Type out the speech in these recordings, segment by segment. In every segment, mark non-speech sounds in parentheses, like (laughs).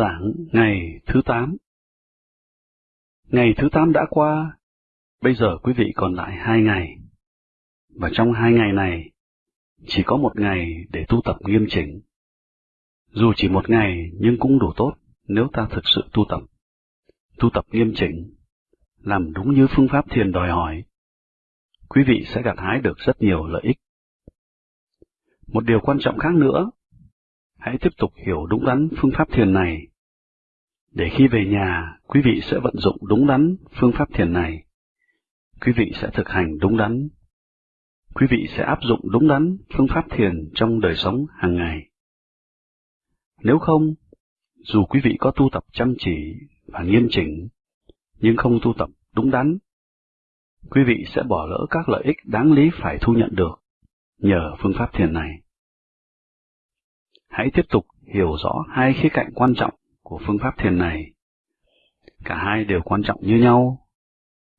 giảng ngày thứ tám. Ngày thứ tám đã qua, bây giờ quý vị còn lại hai ngày. Và trong hai ngày này, chỉ có một ngày để tu tập nghiêm chỉnh. Dù chỉ một ngày nhưng cũng đủ tốt nếu ta thực sự tu tập. Tu tập nghiêm chỉnh, làm đúng như phương pháp thiền đòi hỏi. Quý vị sẽ gặt hái được rất nhiều lợi ích. Một điều quan trọng khác nữa, hãy tiếp tục hiểu đúng đắn phương pháp thiền này, để khi về nhà, quý vị sẽ vận dụng đúng đắn phương pháp thiền này. Quý vị sẽ thực hành đúng đắn. Quý vị sẽ áp dụng đúng đắn phương pháp thiền trong đời sống hàng ngày. Nếu không, dù quý vị có tu tập chăm chỉ và nghiêm chỉnh, nhưng không tu tập đúng đắn, quý vị sẽ bỏ lỡ các lợi ích đáng lý phải thu nhận được nhờ phương pháp thiền này. Hãy tiếp tục hiểu rõ hai khía cạnh quan trọng của phương pháp thiền này. Cả hai đều quan trọng như nhau,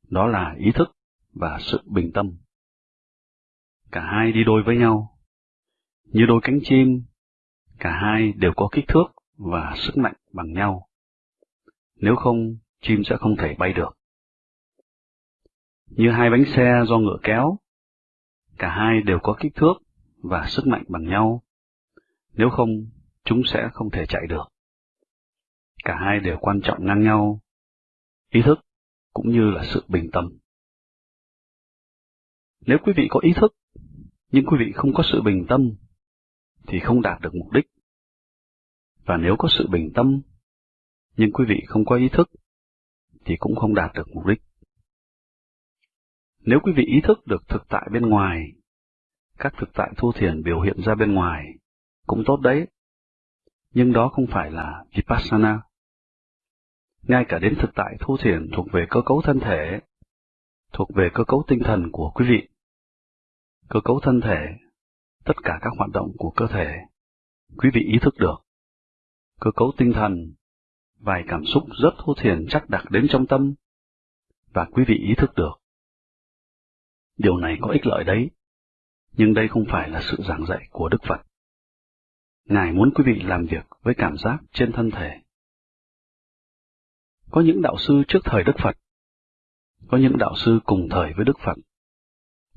đó là ý thức và sự bình tâm. Cả hai đi đôi với nhau. Như đôi cánh chim, cả hai đều có kích thước và sức mạnh bằng nhau. Nếu không, chim sẽ không thể bay được. Như hai bánh xe do ngựa kéo, cả hai đều có kích thước và sức mạnh bằng nhau. Nếu không, chúng sẽ không thể chạy được. Cả hai đều quan trọng ngang nhau, ý thức cũng như là sự bình tâm. Nếu quý vị có ý thức, nhưng quý vị không có sự bình tâm, thì không đạt được mục đích. Và nếu có sự bình tâm, nhưng quý vị không có ý thức, thì cũng không đạt được mục đích. Nếu quý vị ý thức được thực tại bên ngoài, các thực tại thu thiền biểu hiện ra bên ngoài, cũng tốt đấy. Nhưng đó không phải là Vipassana. Ngay cả đến thực tại thu thiền thuộc về cơ cấu thân thể, thuộc về cơ cấu tinh thần của quý vị. Cơ cấu thân thể, tất cả các hoạt động của cơ thể, quý vị ý thức được. Cơ cấu tinh thần, vài cảm xúc rất thu thiền chắc đặc đến trong tâm, và quý vị ý thức được. Điều này có ích lợi đấy, nhưng đây không phải là sự giảng dạy của Đức Phật. Ngài muốn quý vị làm việc với cảm giác trên thân thể. Có những đạo sư trước thời Đức Phật, có những đạo sư cùng thời với Đức Phật,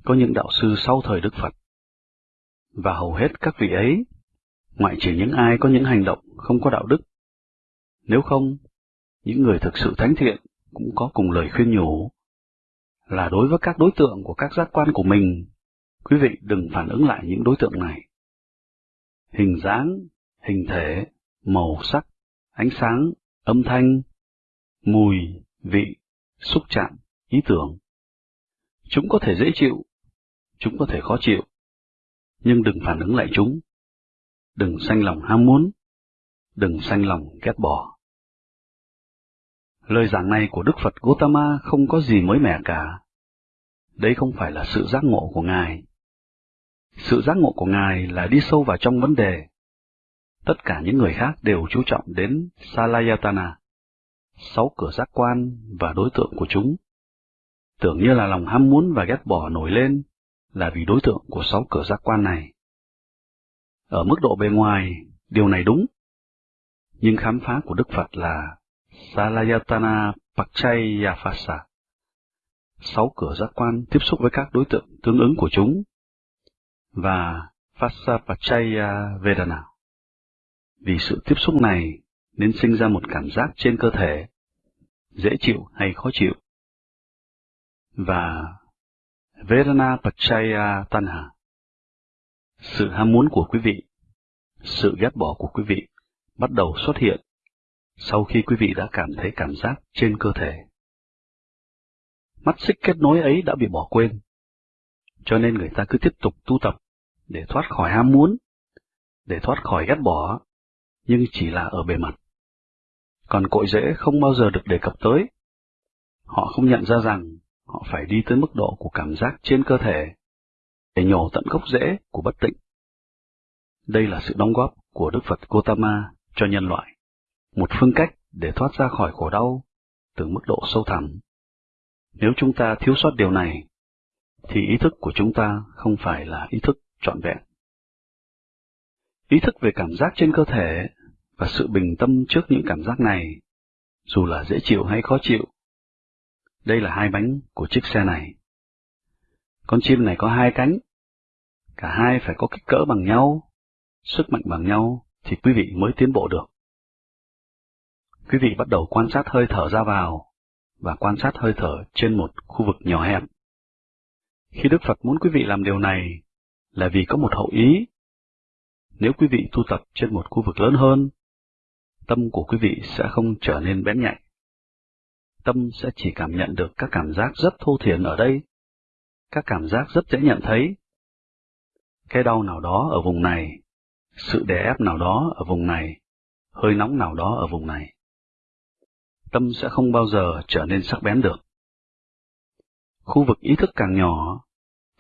có những đạo sư sau thời Đức Phật. Và hầu hết các vị ấy, ngoại trừ những ai có những hành động không có đạo đức. Nếu không, những người thực sự thánh thiện cũng có cùng lời khuyên nhủ, là đối với các đối tượng của các giác quan của mình, quý vị đừng phản ứng lại những đối tượng này hình dáng, hình thể, màu sắc, ánh sáng, âm thanh, mùi, vị, xúc chạm, ý tưởng. Chúng có thể dễ chịu, chúng có thể khó chịu, nhưng đừng phản ứng lại chúng. Đừng sanh lòng ham muốn, đừng sanh lòng ghét bỏ. Lời giảng này của Đức Phật Gautama không có gì mới mẻ cả. Đây không phải là sự giác ngộ của Ngài, sự giác ngộ của Ngài là đi sâu vào trong vấn đề. Tất cả những người khác đều chú trọng đến Salayatana, sáu cửa giác quan và đối tượng của chúng. Tưởng như là lòng ham muốn và ghét bỏ nổi lên là vì đối tượng của sáu cửa giác quan này. Ở mức độ bề ngoài, điều này đúng. Nhưng khám phá của Đức Phật là Salayatana Pakchayafasa. Sáu cửa giác quan tiếp xúc với các đối tượng tương ứng của chúng và Fasapachaya Vedana. Vì sự tiếp xúc này nên sinh ra một cảm giác trên cơ thể, dễ chịu hay khó chịu. Và Vedana Pachaya Tanha. Sự ham muốn của quý vị, sự ghét bỏ của quý vị bắt đầu xuất hiện sau khi quý vị đã cảm thấy cảm giác trên cơ thể. Mắt xích kết nối ấy đã bị bỏ quên, cho nên người ta cứ tiếp tục tu tập để thoát khỏi ham muốn, để thoát khỏi ghét bỏ, nhưng chỉ là ở bề mặt. Còn cội rễ không bao giờ được đề cập tới. Họ không nhận ra rằng họ phải đi tới mức độ của cảm giác trên cơ thể để nhổ tận gốc rễ của bất tịnh. Đây là sự đóng góp của Đức Phật Gotama cho nhân loại, một phương cách để thoát ra khỏi khổ đau từ mức độ sâu thẳm. Nếu chúng ta thiếu sót điều này, thì ý thức của chúng ta không phải là ý thức trọn vẹn. Ý thức về cảm giác trên cơ thể và sự bình tâm trước những cảm giác này, dù là dễ chịu hay khó chịu. Đây là hai bánh của chiếc xe này. Con chim này có hai cánh, cả hai phải có kích cỡ bằng nhau, sức mạnh bằng nhau thì quý vị mới tiến bộ được. Quý vị bắt đầu quan sát hơi thở ra vào và quan sát hơi thở trên một khu vực nhỏ hẹp. Khi Đức Phật muốn quý vị làm điều này là vì có một hậu ý. Nếu quý vị tu tập trên một khu vực lớn hơn, tâm của quý vị sẽ không trở nên bén nhạy. Tâm sẽ chỉ cảm nhận được các cảm giác rất thô thiển ở đây, các cảm giác rất dễ nhận thấy. Cái đau nào đó ở vùng này, sự đè ép nào đó ở vùng này, hơi nóng nào đó ở vùng này. Tâm sẽ không bao giờ trở nên sắc bén được. Khu vực ý thức càng nhỏ,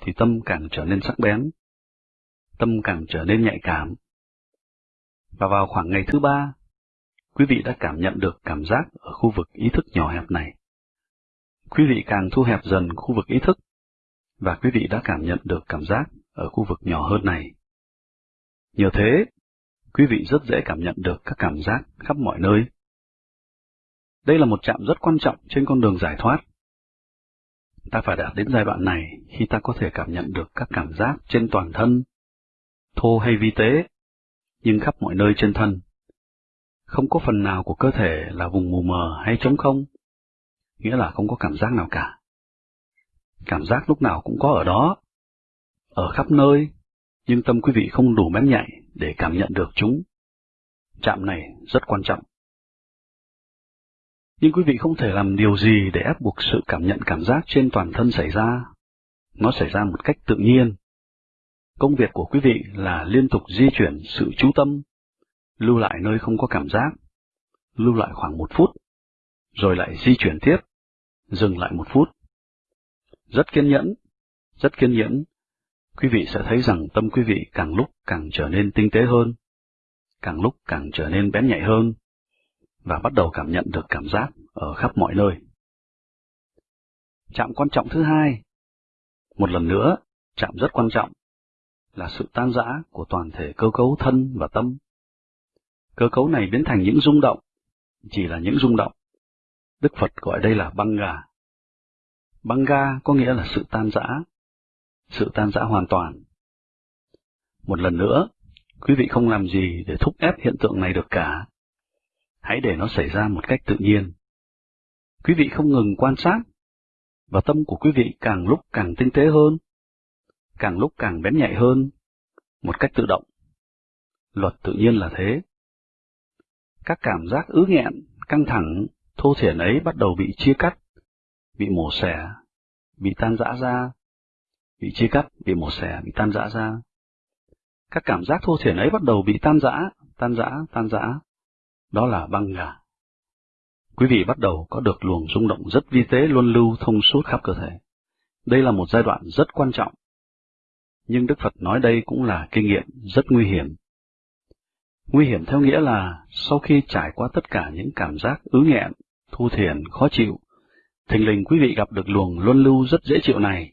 thì tâm càng trở nên sắc bén, tâm càng trở nên nhạy cảm. Và vào khoảng ngày thứ ba, quý vị đã cảm nhận được cảm giác ở khu vực ý thức nhỏ hẹp này. Quý vị càng thu hẹp dần khu vực ý thức, và quý vị đã cảm nhận được cảm giác ở khu vực nhỏ hơn này. Nhờ thế, quý vị rất dễ cảm nhận được các cảm giác khắp mọi nơi. Đây là một chạm rất quan trọng trên con đường giải thoát. Ta phải đạt đến giai đoạn này khi ta có thể cảm nhận được các cảm giác trên toàn thân, thô hay vi tế, nhưng khắp mọi nơi trên thân. Không có phần nào của cơ thể là vùng mù mờ hay trống không, nghĩa là không có cảm giác nào cả. Cảm giác lúc nào cũng có ở đó, ở khắp nơi, nhưng tâm quý vị không đủ bén nhạy để cảm nhận được chúng. Chạm này rất quan trọng. Nhưng quý vị không thể làm điều gì để ép buộc sự cảm nhận cảm giác trên toàn thân xảy ra. Nó xảy ra một cách tự nhiên. Công việc của quý vị là liên tục di chuyển sự chú tâm, lưu lại nơi không có cảm giác, lưu lại khoảng một phút, rồi lại di chuyển tiếp, dừng lại một phút. Rất kiên nhẫn, rất kiên nhẫn, quý vị sẽ thấy rằng tâm quý vị càng lúc càng trở nên tinh tế hơn, càng lúc càng trở nên bén nhạy hơn, và bắt đầu cảm nhận được cảm giác ở khắp mọi nơi. Chạm quan trọng thứ hai, một lần nữa, chạm rất quan trọng, là sự tan rã của toàn thể cơ cấu thân và tâm. Cơ cấu này biến thành những rung động, chỉ là những rung động. Đức Phật gọi đây là băng gà. Băng ga có nghĩa là sự tan rã, sự tan rã hoàn toàn. Một lần nữa, quý vị không làm gì để thúc ép hiện tượng này được cả. Hãy để nó xảy ra một cách tự nhiên. Quý vị không ngừng quan sát, và tâm của quý vị càng lúc càng tinh tế hơn, càng lúc càng bén nhạy hơn, một cách tự động. Luật tự nhiên là thế. Các cảm giác ứ nghẹn, căng thẳng, thô thiển ấy bắt đầu bị chia cắt, bị mổ xẻ, bị tan rã ra, bị chia cắt, bị mổ xẻ, bị tan rã ra. Các cảm giác thô thiển ấy bắt đầu bị tan rã, tan rã, tan rã. Đó là băng gà. Quý vị bắt đầu có được luồng rung động rất vi tế luân lưu thông suốt khắp cơ thể. Đây là một giai đoạn rất quan trọng. Nhưng Đức Phật nói đây cũng là kinh nghiệm rất nguy hiểm. Nguy hiểm theo nghĩa là sau khi trải qua tất cả những cảm giác ứ nghẹn, thu thiền, khó chịu, thình lình quý vị gặp được luồng luân lưu rất dễ chịu này,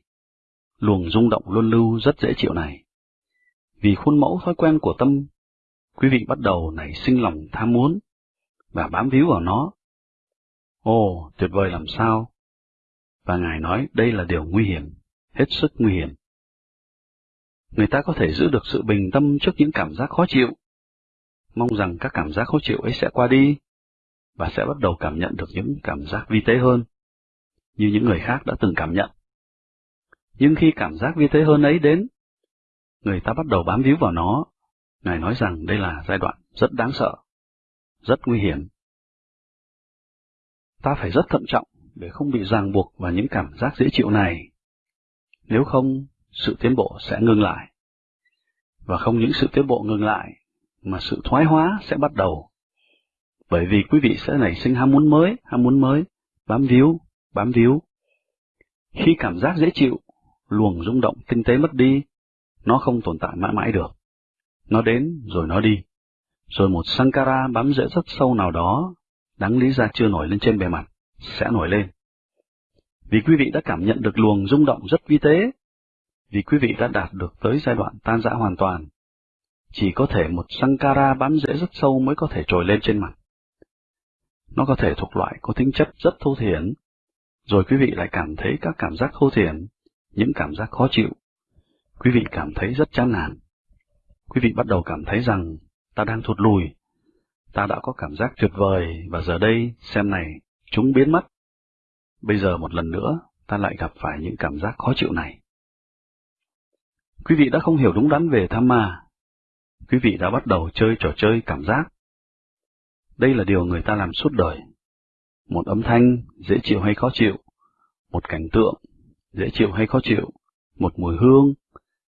luồng rung động luân lưu rất dễ chịu này. Vì khuôn mẫu thói quen của tâm, quý vị bắt đầu nảy sinh lòng tham muốn và bám víu vào nó. Ồ, tuyệt vời làm sao? Và Ngài nói đây là điều nguy hiểm, hết sức nguy hiểm. Người ta có thể giữ được sự bình tâm trước những cảm giác khó chịu, mong rằng các cảm giác khó chịu ấy sẽ qua đi, và sẽ bắt đầu cảm nhận được những cảm giác vi tế hơn, như những người khác đã từng cảm nhận. Nhưng khi cảm giác vi tế hơn ấy đến, người ta bắt đầu bám víu vào nó. Ngài nói rằng đây là giai đoạn rất đáng sợ, rất nguy hiểm. Ta phải rất thận trọng để không bị ràng buộc vào những cảm giác dễ chịu này. Nếu không, sự tiến bộ sẽ ngừng lại. Và không những sự tiến bộ ngừng lại, mà sự thoái hóa sẽ bắt đầu. Bởi vì quý vị sẽ nảy sinh ham muốn mới, ham muốn mới, bám víu, bám víu. Khi cảm giác dễ chịu luồng rung động tinh tế mất đi, nó không tồn tại mãi mãi được. Nó đến rồi nó đi. Rồi một Sankara bám rễ rất sâu nào đó, đáng lý ra chưa nổi lên trên bề mặt, sẽ nổi lên. Vì quý vị đã cảm nhận được luồng rung động rất vi tế, vì quý vị đã đạt được tới giai đoạn tan rã hoàn toàn, chỉ có thể một Sankara bám rễ rất sâu mới có thể trồi lên trên mặt. Nó có thể thuộc loại có tính chất rất thô thiển, rồi quý vị lại cảm thấy các cảm giác thô thiển, những cảm giác khó chịu. Quý vị cảm thấy rất chán nản. Quý vị bắt đầu cảm thấy rằng ta đang thụt lùi, ta đã có cảm giác tuyệt vời và giờ đây xem này, chúng biến mất. Bây giờ một lần nữa, ta lại gặp phải những cảm giác khó chịu này. Quý vị đã không hiểu đúng đắn về tham ma. Quý vị đã bắt đầu chơi trò chơi cảm giác. Đây là điều người ta làm suốt đời. Một âm thanh, dễ chịu hay khó chịu. Một cảnh tượng, dễ chịu hay khó chịu. Một mùi hương,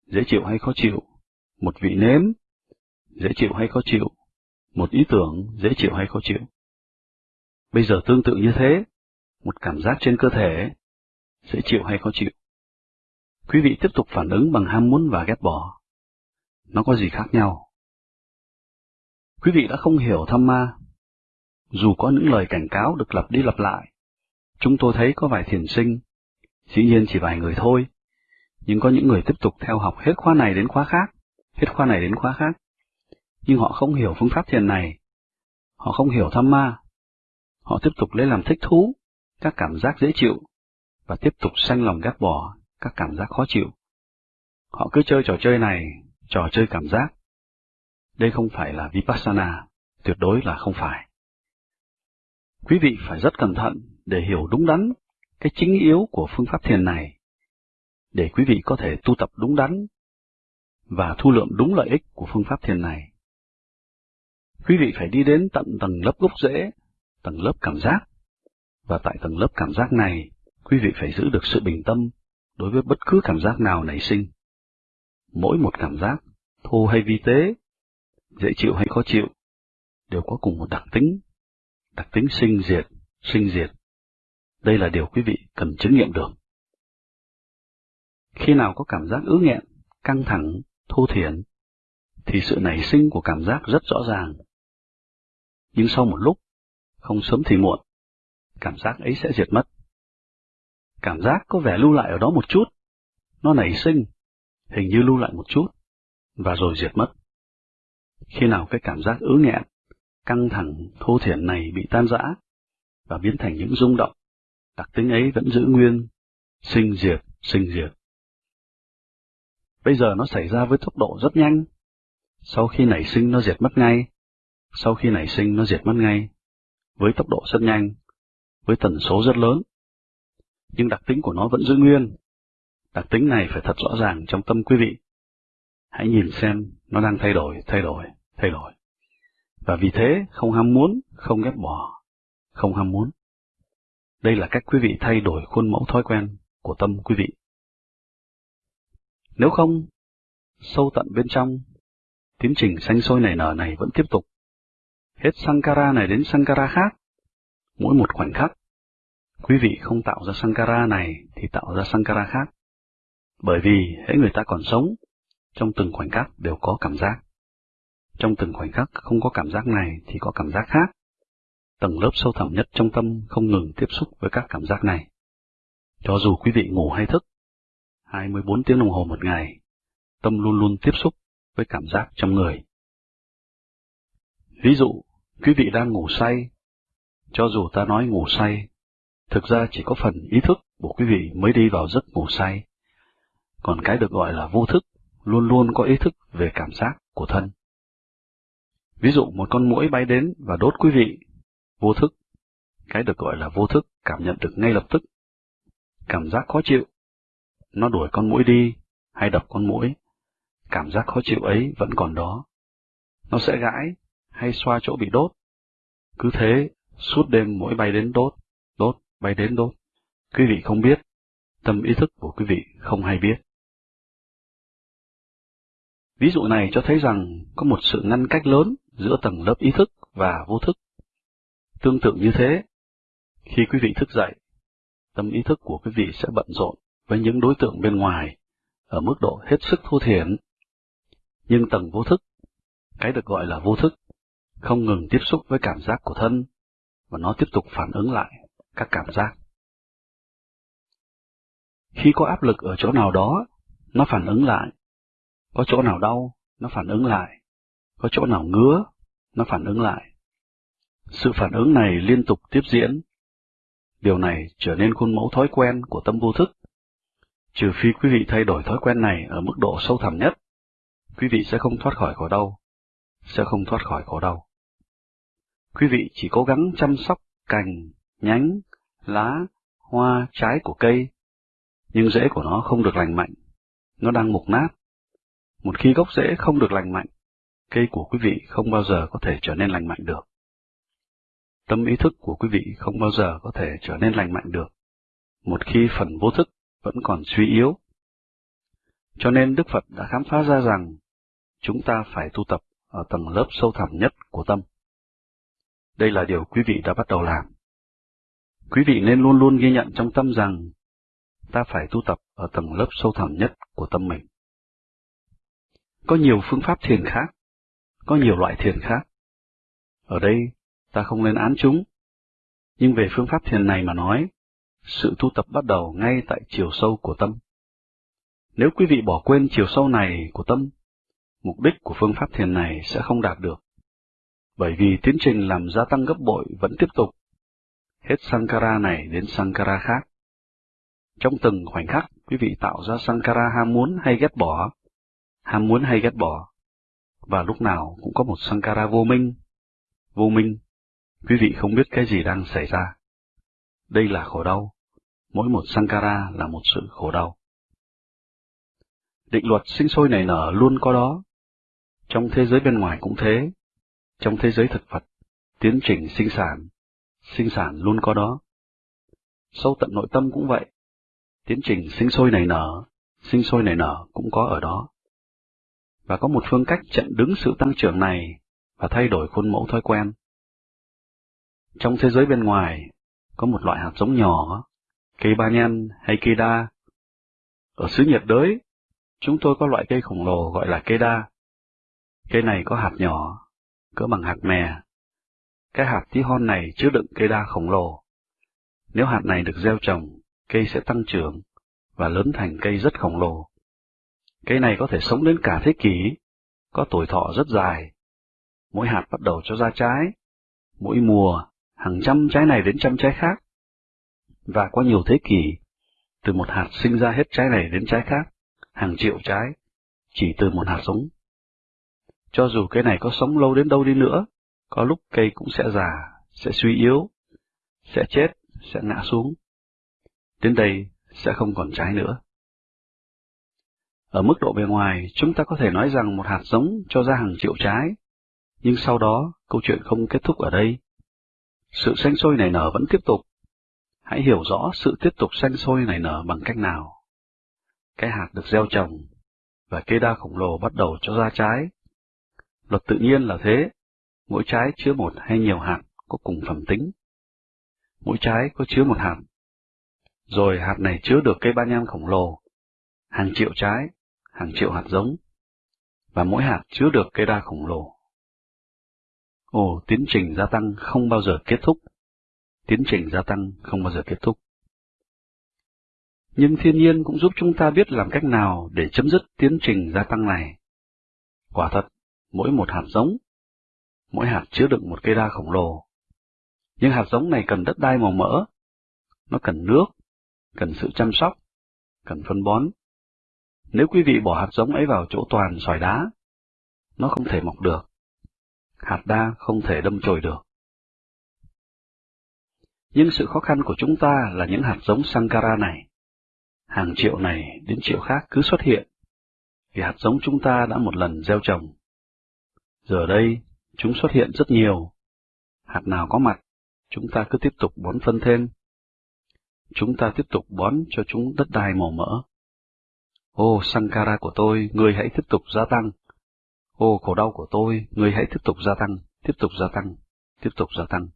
dễ chịu hay khó chịu. Một vị nếm, dễ chịu hay khó chịu. Một ý tưởng, dễ chịu hay khó chịu. Bây giờ tương tự như thế, một cảm giác trên cơ thể, dễ chịu hay khó chịu. Quý vị tiếp tục phản ứng bằng ham muốn và ghét bỏ. Nó có gì khác nhau? Quý vị đã không hiểu tham ma. Dù có những lời cảnh cáo được lặp đi lặp lại, chúng tôi thấy có vài thiền sinh, dĩ nhiên chỉ vài người thôi, nhưng có những người tiếp tục theo học hết khóa này đến khóa khác, hết khóa này đến khóa khác. Nhưng họ không hiểu phương pháp thiền này, họ không hiểu tham ma, họ tiếp tục lấy làm thích thú, các cảm giác dễ chịu, và tiếp tục sanh lòng ghét bỏ các cảm giác khó chịu. Họ cứ chơi trò chơi này, trò chơi cảm giác. Đây không phải là Vipassana, tuyệt đối là không phải. Quý vị phải rất cẩn thận để hiểu đúng đắn cái chính yếu của phương pháp thiền này, để quý vị có thể tu tập đúng đắn và thu lượm đúng lợi ích của phương pháp thiền này. Quý vị phải đi đến tận tầng lớp gốc rễ, tầng lớp cảm giác, và tại tầng lớp cảm giác này, quý vị phải giữ được sự bình tâm đối với bất cứ cảm giác nào nảy sinh. Mỗi một cảm giác, thô hay vi tế, dễ chịu hay khó chịu, đều có cùng một đặc tính, đặc tính sinh diệt, sinh diệt. Đây là điều quý vị cần chứng nghiệm được. Khi nào có cảm giác ứ nghẹn, căng thẳng, thô thiển, thì sự nảy sinh của cảm giác rất rõ ràng. Nhưng sau một lúc, không sớm thì muộn, cảm giác ấy sẽ diệt mất. Cảm giác có vẻ lưu lại ở đó một chút, nó nảy sinh, hình như lưu lại một chút, và rồi diệt mất. Khi nào cái cảm giác ứ nghẹn, căng thẳng, thô thiển này bị tan rã, và biến thành những rung động, đặc tính ấy vẫn giữ nguyên, sinh diệt, sinh diệt. Bây giờ nó xảy ra với tốc độ rất nhanh. Sau khi nảy sinh nó diệt mất ngay. Sau khi nảy sinh nó diệt mất ngay. Với tốc độ rất nhanh. Với tần số rất lớn nhưng đặc tính của nó vẫn giữ nguyên. Đặc tính này phải thật rõ ràng trong tâm quý vị. Hãy nhìn xem nó đang thay đổi, thay đổi, thay đổi. Và vì thế không ham muốn, không ghét bỏ, không ham muốn. Đây là cách quý vị thay đổi khuôn mẫu thói quen của tâm quý vị. Nếu không, sâu tận bên trong, tiến trình sanh sôi nảy nở này vẫn tiếp tục. Hết Sankara này đến Sankara khác, mỗi một khoảnh khắc Quý vị không tạo ra Sankara này thì tạo ra Sankara khác. Bởi vì hễ người ta còn sống, trong từng khoảnh khắc đều có cảm giác. Trong từng khoảnh khắc không có cảm giác này thì có cảm giác khác. Tầng lớp sâu thẳm nhất trong tâm không ngừng tiếp xúc với các cảm giác này. Cho dù quý vị ngủ hay thức, 24 tiếng đồng hồ một ngày, tâm luôn luôn tiếp xúc với cảm giác trong người. Ví dụ, quý vị đang ngủ say, cho dù ta nói ngủ say Thực ra chỉ có phần ý thức của quý vị mới đi vào giấc ngủ say. Còn cái được gọi là vô thức, luôn luôn có ý thức về cảm giác của thân. Ví dụ một con muỗi bay đến và đốt quý vị, vô thức. Cái được gọi là vô thức cảm nhận được ngay lập tức. Cảm giác khó chịu. Nó đuổi con muỗi đi, hay đập con muỗi. Cảm giác khó chịu ấy vẫn còn đó. Nó sẽ gãi, hay xoa chỗ bị đốt. Cứ thế, suốt đêm muỗi bay đến đốt, đốt, bay đến đốt. Quý vị không biết, tâm ý thức của quý vị không hay biết. Ví dụ này cho thấy rằng có một sự ngăn cách lớn giữa tầng lớp ý thức và vô thức. Tương tự như thế, khi quý vị thức dậy, tâm ý thức của quý vị sẽ bận rộn với những đối tượng bên ngoài ở mức độ hết sức thô thiển. Nhưng tầng vô thức, cái được gọi là vô thức, không ngừng tiếp xúc với cảm giác của thân, và nó tiếp tục phản ứng lại các cảm giác. Khi có áp lực ở chỗ nào đó, nó phản ứng lại. Có chỗ nào đau, nó phản ứng lại. có chỗ nào ngứa, nó phản ứng lại. Sự phản ứng này liên tục tiếp diễn. Điều này trở nên khuôn mẫu thói quen của tâm vô thức. Trừ phi quý vị thay đổi thói quen này ở mức độ sâu thẳm nhất, quý vị sẽ không thoát khỏi khổ đau, sẽ không thoát khỏi khổ đau. Quý vị chỉ cố gắng chăm sóc cành, nhánh, lá, hoa, trái của cây, nhưng rễ của nó không được lành mạnh, nó đang mục nát. Một khi gốc rễ không được lành mạnh, cây của quý vị không bao giờ có thể trở nên lành mạnh được. Tâm ý thức của quý vị không bao giờ có thể trở nên lành mạnh được, một khi phần vô thức vẫn còn suy yếu. Cho nên Đức Phật đã khám phá ra rằng chúng ta phải tu tập ở tầng lớp sâu thẳm nhất của tâm. Đây là điều quý vị đã bắt đầu làm. Quý vị nên luôn luôn ghi nhận trong tâm rằng ta phải tu tập ở tầng lớp sâu thẳm nhất của tâm mình. Có nhiều phương pháp thiền khác, có nhiều loại thiền khác. Ở đây, ta không lên án chúng, nhưng về phương pháp thiền này mà nói, sự tu tập bắt đầu ngay tại chiều sâu của tâm. Nếu quý vị bỏ quên chiều sâu này của tâm, mục đích của phương pháp thiền này sẽ không đạt được. Bởi vì tiến trình làm gia tăng gấp bội vẫn tiếp tục, hết Sankara này đến Sankara khác. Trong từng khoảnh khắc, quý vị tạo ra Sankara ham muốn hay ghét bỏ, ham muốn hay ghét bỏ, và lúc nào cũng có một Sankara vô minh. Vô minh, quý vị không biết cái gì đang xảy ra. Đây là khổ đau, mỗi một Sankara là một sự khổ đau. Định luật sinh sôi nảy nở luôn có đó. Trong thế giới bên ngoài cũng thế. Trong thế giới thực vật, tiến trình sinh sản, sinh sản luôn có đó. Sâu tận nội tâm cũng vậy. Tiến trình sinh sôi nảy nở, sinh sôi nảy nở cũng có ở đó. Và có một phương cách chặn đứng sự tăng trưởng này và thay đổi khuôn mẫu thói quen. Trong thế giới bên ngoài, có một loại hạt giống nhỏ, cây ba nhan hay cây đa. Ở xứ nhiệt đới, chúng tôi có loại cây khổng lồ gọi là cây đa. Cây này có hạt nhỏ, cỡ bằng hạt mè. Cái hạt tí hon này chứa đựng cây đa khổng lồ. Nếu hạt này được gieo trồng, cây sẽ tăng trưởng và lớn thành cây rất khổng lồ. Cây này có thể sống đến cả thế kỷ, có tuổi thọ rất dài. Mỗi hạt bắt đầu cho ra trái, mỗi mùa hàng trăm trái này đến trăm trái khác. Và qua nhiều thế kỷ, từ một hạt sinh ra hết trái này đến trái khác, hàng triệu trái, chỉ từ một hạt giống. Cho dù cây này có sống lâu đến đâu đi nữa, có lúc cây cũng sẽ già, sẽ suy yếu, sẽ chết, sẽ ngã xuống. Đến đây sẽ không còn trái nữa. Ở mức độ bề ngoài, chúng ta có thể nói rằng một hạt giống cho ra hàng triệu trái, nhưng sau đó câu chuyện không kết thúc ở đây. Sự xanh sôi nảy nở vẫn tiếp tục. Hãy hiểu rõ sự tiếp tục xanh sôi nảy nở bằng cách nào. Cái hạt được gieo trồng, và cây đa khổng lồ bắt đầu cho ra trái. Luật tự nhiên là thế, mỗi trái chứa một hay nhiều hạt có cùng phẩm tính. Mỗi trái có chứa một hạt. Rồi hạt này chứa được cây ba nhan khổng lồ, hàng triệu trái, hàng triệu hạt giống, và mỗi hạt chứa được cây đa khổng lồ. Ồ, tiến trình gia tăng không bao giờ kết thúc. Tiến trình gia tăng không bao giờ kết thúc. Nhưng thiên nhiên cũng giúp chúng ta biết làm cách nào để chấm dứt tiến trình gia tăng này. Quả thật, mỗi một hạt giống, mỗi hạt chứa đựng một cây đa khổng lồ. Nhưng hạt giống này cần đất đai màu mỡ, nó cần nước, cần sự chăm sóc, cần phân bón. Nếu quý vị bỏ hạt giống ấy vào chỗ toàn sỏi đá, nó không thể mọc được hạt đa không thể đâm chồi được. Nhưng sự khó khăn của chúng ta là những hạt giống Sankara này. Hàng triệu này đến triệu khác cứ xuất hiện, vì hạt giống chúng ta đã một lần gieo trồng. Giờ đây, chúng xuất hiện rất nhiều. Hạt nào có mặt, chúng ta cứ tiếp tục bón phân thêm. Chúng ta tiếp tục bón cho chúng đất đai màu mỡ. Ô Sankara của tôi, người hãy tiếp tục gia tăng. Ô khổ đau của tôi, người hãy tiếp tục gia tăng, tiếp tục gia tăng, tiếp tục gia tăng.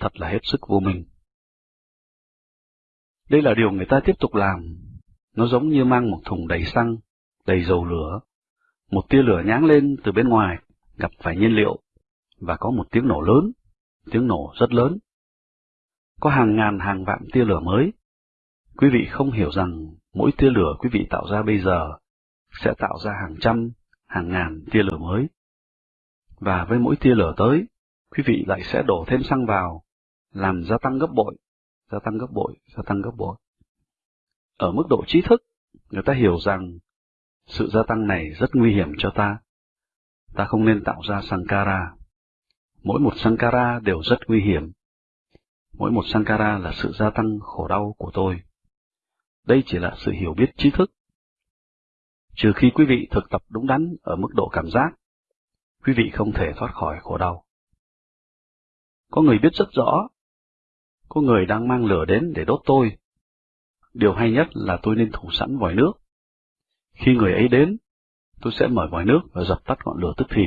Thật là hết sức vô minh. Đây là điều người ta tiếp tục làm. Nó giống như mang một thùng đầy xăng, đầy dầu lửa. Một tia lửa nháng lên từ bên ngoài, gặp phải nhiên liệu, và có một tiếng nổ lớn, tiếng nổ rất lớn. Có hàng ngàn hàng vạn tia lửa mới. Quý vị không hiểu rằng mỗi tia lửa quý vị tạo ra bây giờ sẽ tạo ra hàng trăm, hàng ngàn tia lửa mới. và với mỗi tia lửa tới, quý vị lại sẽ đổ thêm xăng vào, làm gia tăng gấp bội, gia tăng gấp bội, gia tăng gấp bội. Ở mức độ trí thức, người ta hiểu rằng sự gia tăng này rất nguy hiểm cho ta. Ta không nên tạo ra Sankara. Mỗi một Sankara đều rất nguy hiểm. Mỗi một Sankara là sự gia tăng khổ đau của tôi. Đây chỉ là sự hiểu biết trí thức. Trừ khi quý vị thực tập đúng đắn ở mức độ cảm giác, quý vị không thể thoát khỏi khổ đau. Có người biết rất rõ, có người đang mang lửa đến để đốt tôi. Điều hay nhất là tôi nên thủ sẵn vòi nước. Khi người ấy đến, tôi sẽ mở vòi nước và dập tắt ngọn lửa tức thì.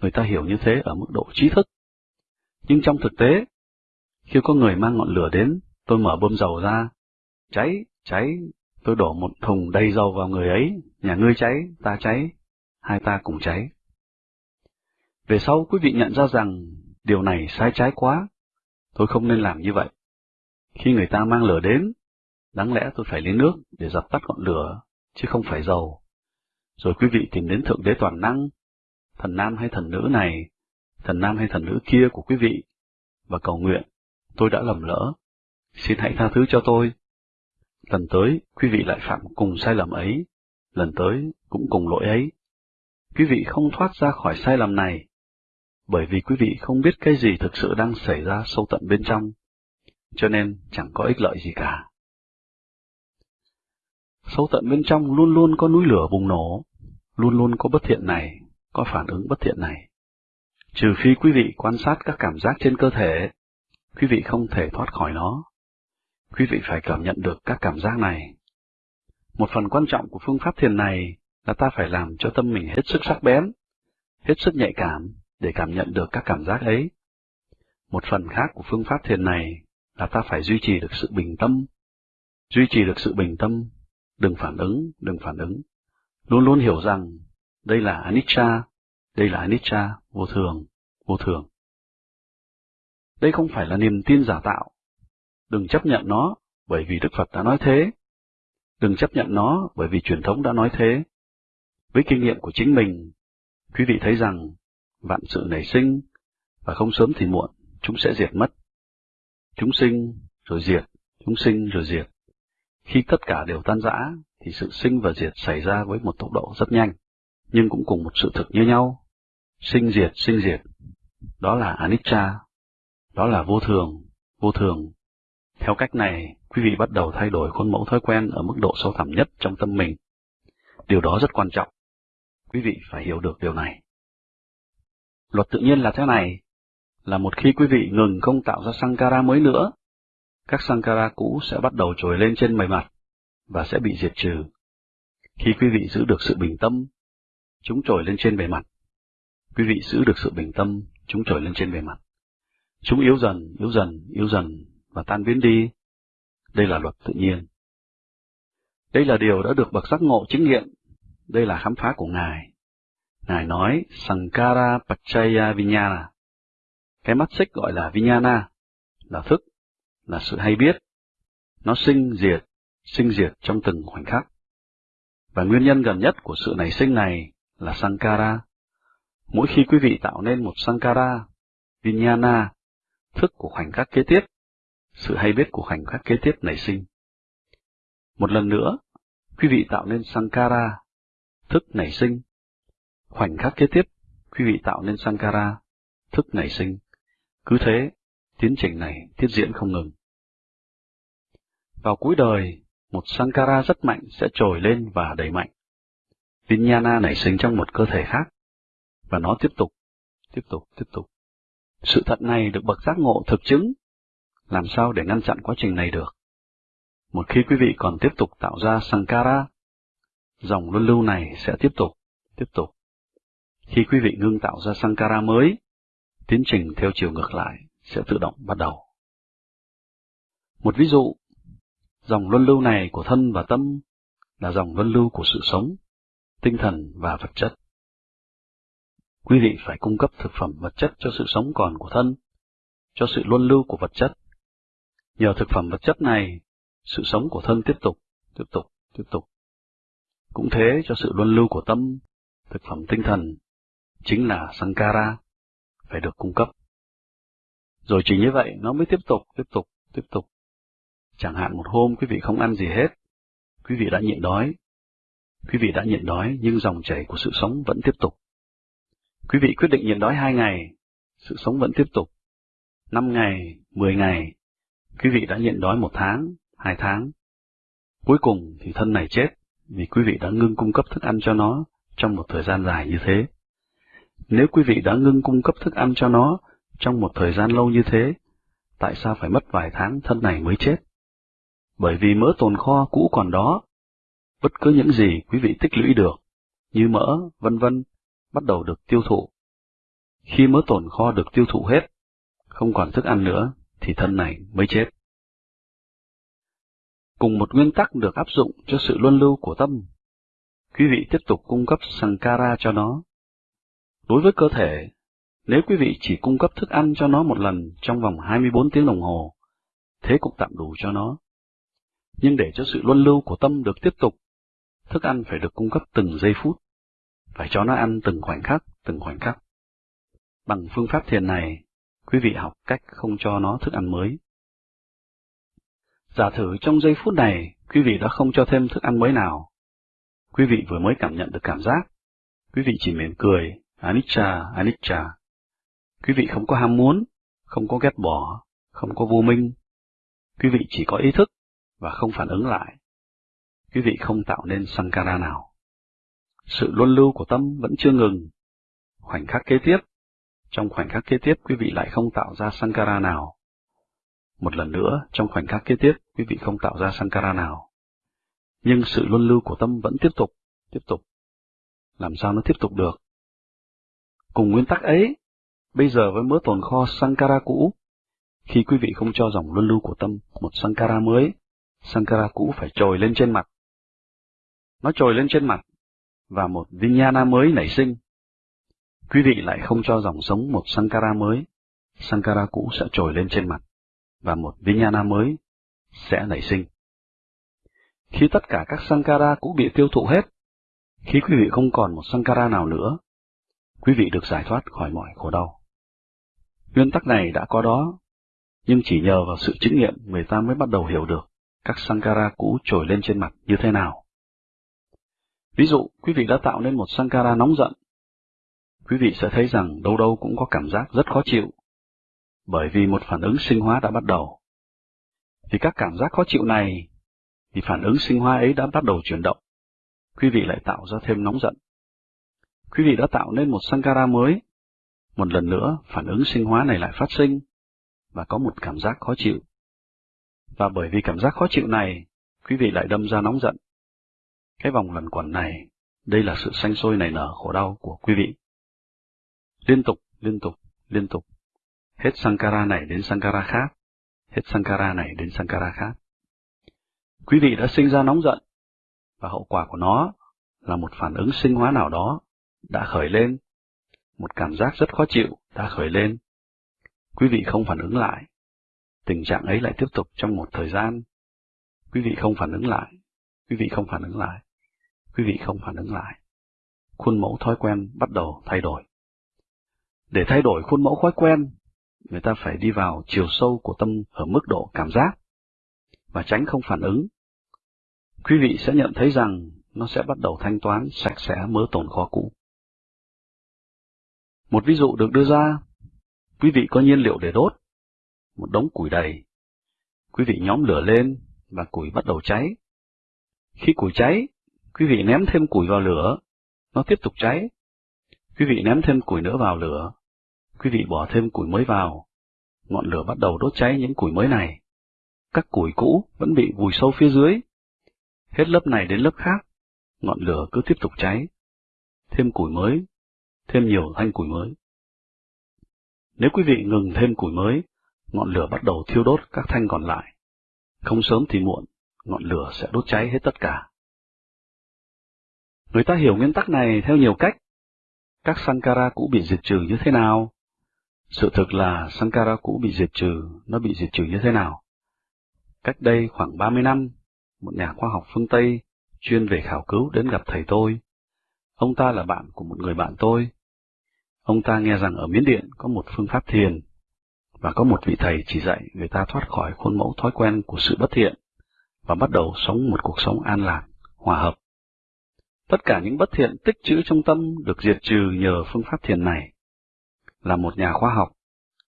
Người ta hiểu như thế ở mức độ trí thức. Nhưng trong thực tế, khi có người mang ngọn lửa đến, tôi mở bơm dầu ra. Cháy, cháy, tôi đổ một thùng đầy dầu vào người ấy, nhà ngươi cháy, ta cháy, hai ta cùng cháy. Về sau quý vị nhận ra rằng điều này sai trái quá, tôi không nên làm như vậy. Khi người ta mang lửa đến, đáng lẽ tôi phải lấy nước để dập tắt ngọn lửa, chứ không phải dầu. Rồi quý vị tìm đến Thượng Đế Toàn Năng, thần nam hay thần nữ này, thần nam hay thần nữ kia của quý vị, và cầu nguyện, tôi đã lầm lỡ, xin hãy tha thứ cho tôi. Lần tới, quý vị lại phạm cùng sai lầm ấy, lần tới cũng cùng lỗi ấy. Quý vị không thoát ra khỏi sai lầm này, bởi vì quý vị không biết cái gì thực sự đang xảy ra sâu tận bên trong, cho nên chẳng có ích lợi gì cả. Sâu tận bên trong luôn luôn có núi lửa bùng nổ, luôn luôn có bất thiện này, có phản ứng bất thiện này. Trừ phi quý vị quan sát các cảm giác trên cơ thể, quý vị không thể thoát khỏi nó. Quý vị phải cảm nhận được các cảm giác này. Một phần quan trọng của phương pháp thiền này là ta phải làm cho tâm mình hết sức sắc bén, hết sức nhạy cảm để cảm nhận được các cảm giác ấy. Một phần khác của phương pháp thiền này là ta phải duy trì được sự bình tâm. Duy trì được sự bình tâm, đừng phản ứng, đừng phản ứng. Luôn luôn hiểu rằng đây là anicca, đây là anicca, vô thường, vô thường. Đây không phải là niềm tin giả tạo. Đừng chấp nhận nó bởi vì Đức Phật đã nói thế. Đừng chấp nhận nó bởi vì truyền thống đã nói thế. Với kinh nghiệm của chính mình, quý vị thấy rằng vạn sự nảy sinh, và không sớm thì muộn, chúng sẽ diệt mất. Chúng sinh, rồi diệt, chúng sinh, rồi diệt. Khi tất cả đều tan rã, thì sự sinh và diệt xảy ra với một tốc độ rất nhanh, nhưng cũng cùng một sự thực như nhau. Sinh diệt, sinh diệt. Đó là anicca, đó là vô thường, vô thường. Theo cách này, quý vị bắt đầu thay đổi khuôn mẫu thói quen ở mức độ sâu thẳm nhất trong tâm mình. Điều đó rất quan trọng. Quý vị phải hiểu được điều này. Luật tự nhiên là thế này, là một khi quý vị ngừng không tạo ra Sankara mới nữa, các Sankara cũ sẽ bắt đầu trồi lên trên bề mặt và sẽ bị diệt trừ. Khi quý vị giữ được sự bình tâm, chúng trồi lên trên bề mặt. Quý vị giữ được sự bình tâm, chúng trồi lên trên bề mặt. Chúng yếu dần, yếu dần, yếu dần và tan biến đi. Đây là luật tự nhiên. Đây là điều đã được bậc giác ngộ chứng nghiệm. Đây là khám phá của Ngài. Ngài nói Sankara Pachaya Vinyana. Cái mắt xích gọi là Vinyana, là thức, là sự hay biết. Nó sinh diệt, sinh diệt trong từng khoảnh khắc. Và nguyên nhân gần nhất của sự nảy sinh này là Sankara. Mỗi khi quý vị tạo nên một Sankara, Vinyana, thức của khoảnh khắc kế tiếp, sự hay biết của khoảnh khắc kế tiếp nảy sinh. Một lần nữa, quý vị tạo nên Sankara, thức nảy sinh, Khoảnh khắc kế tiếp, quý vị tạo nên Sankara, thức nảy sinh. Cứ thế, tiến trình này tiếp diễn không ngừng. Vào cuối đời, một Sankara rất mạnh sẽ trồi lên và đầy mạnh. Vinyana nảy sinh trong một cơ thể khác, và nó tiếp tục, tiếp tục, tiếp tục. Sự thật này được bậc giác ngộ thực chứng. Làm sao để ngăn chặn quá trình này được? Một khi quý vị còn tiếp tục tạo ra Sankara, dòng luân lưu này sẽ tiếp tục, tiếp tục, khi quý vị ngưng tạo ra Sankara mới, tiến trình theo chiều ngược lại sẽ tự động bắt đầu. Một ví dụ, dòng luân lưu này của thân và tâm là dòng luân lưu của sự sống, tinh thần và vật chất. Quý vị phải cung cấp thực phẩm vật chất cho sự sống còn của thân, cho sự luân lưu của vật chất. Nhờ thực phẩm vật chất này, sự sống của thân tiếp tục, tiếp tục, tiếp tục. Cũng thế cho sự luân lưu của tâm, thực phẩm tinh thần chính là Sankara, phải được cung cấp. Rồi chỉ như vậy, nó mới tiếp tục, tiếp tục, tiếp tục. Chẳng hạn một hôm quý vị không ăn gì hết, quý vị đã nhịn đói. Quý vị đã nhịn đói nhưng dòng chảy của sự sống vẫn tiếp tục. Quý vị quyết định nhịn đói hai ngày, sự sống vẫn tiếp tục. Năm ngày, mười ngày, quý vị đã nhịn đói một tháng, hai tháng. Cuối cùng thì thân này chết vì quý vị đã ngưng cung cấp thức ăn cho nó trong một thời gian dài như thế. Nếu quý vị đã ngưng cung cấp thức ăn cho nó trong một thời gian lâu như thế, tại sao phải mất vài tháng thân này mới chết? Bởi vì mỡ tồn kho cũ còn đó. Bất cứ những gì quý vị tích lũy được, như mỡ, vân vân, bắt đầu được tiêu thụ. Khi mỡ tồn kho được tiêu thụ hết, không còn thức ăn nữa, thì thân này mới chết. Cùng một nguyên tắc được áp dụng cho sự luân lưu của tâm. Quý vị tiếp tục cung cấp Sankara cho nó. Đối với cơ thể, nếu quý vị chỉ cung cấp thức ăn cho nó một lần trong vòng 24 tiếng đồng hồ, thế cũng tạm đủ cho nó. Nhưng để cho sự luân lưu của tâm được tiếp tục, thức ăn phải được cung cấp từng giây phút, phải cho nó ăn từng khoảnh khắc, từng khoảnh khắc. Bằng phương pháp thiền này, quý vị học cách không cho nó thức ăn mới. Giả thử trong giây phút này, quý vị đã không cho thêm thức ăn mới nào. Quý vị vừa mới cảm nhận được cảm giác. Quý vị chỉ mỉm cười, anicca, anicca. Quý vị không có ham muốn, không có ghét bỏ, không có vô minh. Quý vị chỉ có ý thức và không phản ứng lại. Quý vị không tạo nên sankara nào. Sự luân lưu của tâm vẫn chưa ngừng. Khoảnh khắc kế tiếp, trong khoảnh khắc kế tiếp quý vị lại không tạo ra sankara nào. Một lần nữa, trong khoảnh khắc kế tiếp, quý vị không tạo ra sankara nào. Nhưng sự luân lưu của tâm vẫn tiếp tục, tiếp tục. Làm sao nó tiếp tục được? Cùng nguyên tắc ấy, bây giờ với mớ tồn kho sankara cũ, khi quý vị không cho dòng luân lưu của tâm một sankara mới, sankara cũ phải trồi lên trên mặt. Nó trồi lên trên mặt, và một vinyana mới nảy sinh. Quý vị lại không cho dòng sống một sankara mới, sankara cũ sẽ trồi lên trên mặt, và một vinyana mới sẽ nảy sinh. Khi tất cả các sankara cũ bị tiêu thụ hết, khi quý vị không còn một sankara nào nữa, quý vị được giải thoát khỏi mọi khổ đau. Nguyên tắc này đã có đó, nhưng chỉ nhờ vào sự chứng nghiệm người ta mới bắt đầu hiểu được các sankara cũ trồi lên trên mặt như thế nào. Ví dụ, quý vị đã tạo nên một sankara nóng giận. Quý vị sẽ thấy rằng đâu đâu cũng có cảm giác rất khó chịu, bởi vì một phản ứng sinh hóa đã bắt đầu. Vì các cảm giác khó chịu này, thì phản ứng sinh hóa ấy đã bắt đầu chuyển động. Quý vị lại tạo ra thêm nóng giận. Quý vị đã tạo nên một sankara mới. Một lần nữa, phản ứng sinh hóa này lại phát sinh, và có một cảm giác khó chịu. Và bởi vì cảm giác khó chịu này, quý vị lại đâm ra nóng giận. Cái vòng luẩn quẩn này, đây là sự sanh sôi nảy nở khổ đau của quý vị. Liên tục, liên tục, liên tục. Hết Sankara này đến Sankara khác, hết Sankara này đến Sankara khác. Quý vị đã sinh ra nóng giận, và hậu quả của nó là một phản ứng sinh hóa nào đó đã khởi lên, một cảm giác rất khó chịu đã khởi lên. Quý vị không phản ứng lại, tình trạng ấy lại tiếp tục trong một thời gian. Quý vị không phản ứng lại, quý vị không phản ứng lại, quý vị không phản ứng lại. Khuôn mẫu thói quen bắt đầu thay đổi. Để thay đổi khuôn mẫu thói quen, người ta phải đi vào chiều sâu của tâm ở mức độ cảm giác và tránh không phản ứng. Quý vị sẽ nhận thấy rằng nó sẽ bắt đầu thanh toán sạch sẽ mớ tồn kho cũ. Một ví dụ được đưa ra, quý vị có nhiên liệu để đốt, một đống củi đầy. Quý vị nhóm lửa lên và củi bắt đầu cháy. Khi củi cháy, quý vị ném thêm củi vào lửa, nó tiếp tục cháy. Quý vị ném thêm củi nữa vào lửa, quý vị bỏ thêm củi mới vào, ngọn lửa bắt đầu đốt cháy những củi mới này. Các củi cũ vẫn bị vùi sâu phía dưới. Hết lớp này đến lớp khác, ngọn lửa cứ tiếp tục cháy. Thêm củi mới, thêm nhiều thanh củi mới. Nếu quý vị ngừng thêm củi mới, ngọn lửa bắt đầu thiêu đốt các thanh còn lại. Không sớm thì muộn, ngọn lửa sẽ đốt cháy hết tất cả. Người ta hiểu nguyên tắc này theo nhiều cách. Các Sankara cũ bị diệt trừ như thế nào? Sự thực là Sankara cũ bị diệt trừ, nó bị diệt trừ như thế nào? Cách đây khoảng 30 năm, một nhà khoa học phương Tây chuyên về khảo cứu đến gặp thầy tôi. Ông ta là bạn của một người bạn tôi. Ông ta nghe rằng ở Miến Điện có một phương pháp thiền, và có một vị thầy chỉ dạy người ta thoát khỏi khuôn mẫu thói quen của sự bất thiện, và bắt đầu sống một cuộc sống an lạc, hòa hợp. Tất cả những bất thiện tích trữ trong tâm được diệt trừ nhờ phương pháp thiền này. Là một nhà khoa học,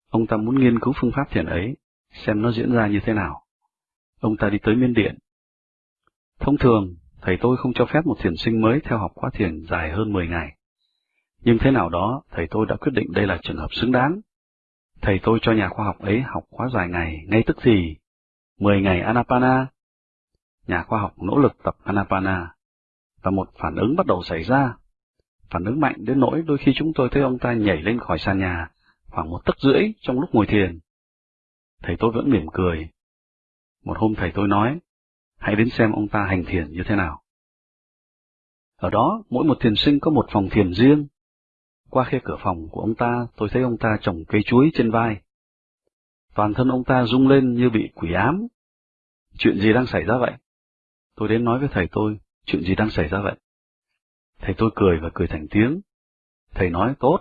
ông ta muốn nghiên cứu phương pháp thiền ấy, xem nó diễn ra như thế nào. Ông ta đi tới Miên Điện. Thông thường, thầy tôi không cho phép một thiền sinh mới theo học khóa thiền dài hơn 10 ngày. Nhưng thế nào đó, thầy tôi đã quyết định đây là trường hợp xứng đáng. Thầy tôi cho nhà khoa học ấy học khóa dài ngày, ngay tức thì, 10 ngày Anapana. Nhà khoa học nỗ lực tập Anapana, và một phản ứng bắt đầu xảy ra. Phản ứng mạnh đến nỗi đôi khi chúng tôi thấy ông ta nhảy lên khỏi sàn nhà, khoảng một tấc rưỡi trong lúc ngồi thiền. Thầy tôi vẫn mỉm cười. Một hôm thầy tôi nói, hãy đến xem ông ta hành thiền như thế nào. Ở đó, mỗi một thiền sinh có một phòng thiền riêng. Qua khe cửa phòng của ông ta, tôi thấy ông ta trồng cây chuối trên vai. Toàn thân ông ta rung lên như bị quỷ ám. Chuyện gì đang xảy ra vậy? Tôi đến nói với thầy tôi, chuyện gì đang xảy ra vậy? Thầy tôi cười và cười thành tiếng. Thầy nói tốt,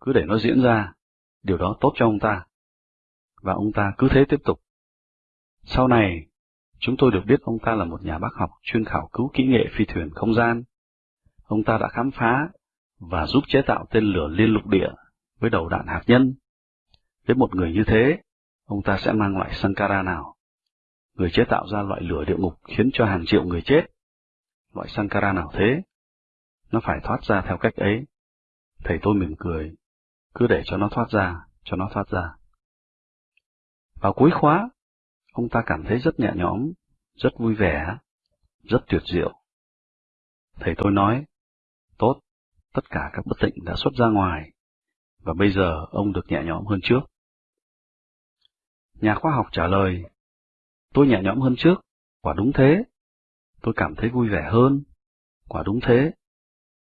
cứ để nó diễn ra, điều đó tốt cho ông ta. Và ông ta cứ thế tiếp tục. Sau này, chúng tôi được biết ông ta là một nhà bác học chuyên khảo cứu kỹ nghệ phi thuyền không gian. Ông ta đã khám phá và giúp chế tạo tên lửa liên lục địa với đầu đạn hạt nhân. Với một người như thế, ông ta sẽ mang loại Sankara nào? Người chế tạo ra loại lửa địa ngục khiến cho hàng triệu người chết. Loại Sankara nào thế? Nó phải thoát ra theo cách ấy. Thầy tôi mỉm cười, cứ để cho nó thoát ra, cho nó thoát ra. Vào cuối khóa, ông ta cảm thấy rất nhẹ nhõm, rất vui vẻ, rất tuyệt diệu. Thầy tôi nói, tốt, tất cả các bất tịnh đã xuất ra ngoài, và bây giờ ông được nhẹ nhõm hơn trước. Nhà khoa học trả lời, tôi nhẹ nhõm hơn trước, quả đúng thế. Tôi cảm thấy vui vẻ hơn, quả đúng thế.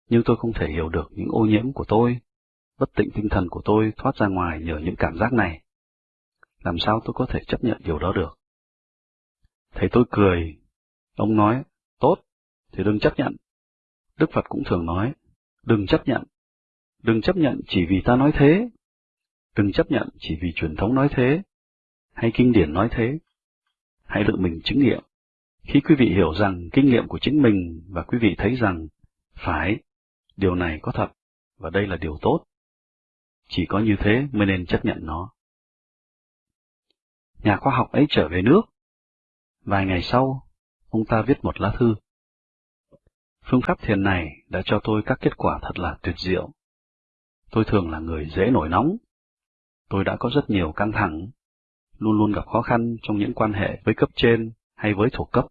Nhưng tôi không thể hiểu được những ô nhiễm của tôi, bất tịnh tinh thần của tôi thoát ra ngoài nhờ những cảm giác này. Làm sao tôi có thể chấp nhận điều đó được? thấy tôi cười. Ông nói, tốt, thì đừng chấp nhận. Đức Phật cũng thường nói, đừng chấp nhận. Đừng chấp nhận chỉ vì ta nói thế. Đừng chấp nhận chỉ vì truyền thống nói thế, hay kinh điển nói thế. Hãy tự mình chứng nghiệm. Khi quý vị hiểu rằng kinh nghiệm của chính mình và quý vị thấy rằng, phải, điều này có thật, và đây là điều tốt. Chỉ có như thế mới nên chấp nhận nó. Nhà khoa học ấy trở về nước. Vài ngày sau, ông ta viết một lá thư. Phương pháp thiền này đã cho tôi các kết quả thật là tuyệt diệu. Tôi thường là người dễ nổi nóng. Tôi đã có rất nhiều căng thẳng, luôn luôn gặp khó khăn trong những quan hệ với cấp trên hay với thuộc cấp.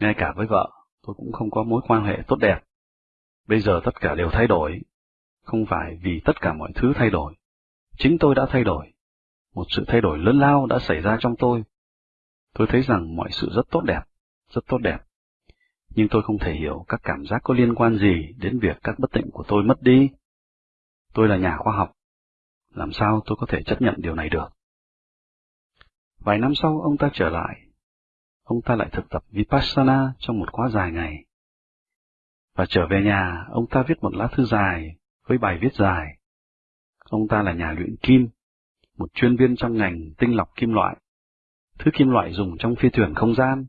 Ngay cả với vợ, tôi cũng không có mối quan hệ tốt đẹp. Bây giờ tất cả đều thay đổi, không phải vì tất cả mọi thứ thay đổi. Chính tôi đã thay đổi. Một sự thay đổi lớn lao đã xảy ra trong tôi. Tôi thấy rằng mọi sự rất tốt đẹp, rất tốt đẹp. Nhưng tôi không thể hiểu các cảm giác có liên quan gì đến việc các bất tịnh của tôi mất đi. Tôi là nhà khoa học. Làm sao tôi có thể chấp nhận điều này được? Vài năm sau ông ta trở lại. Ông ta lại thực tập Vipassana trong một khóa dài ngày. Và trở về nhà, ông ta viết một lá thư dài với bài viết dài. Ông ta là nhà luyện kim, một chuyên viên trong ngành tinh lọc kim loại, thứ kim loại dùng trong phi thuyền không gian,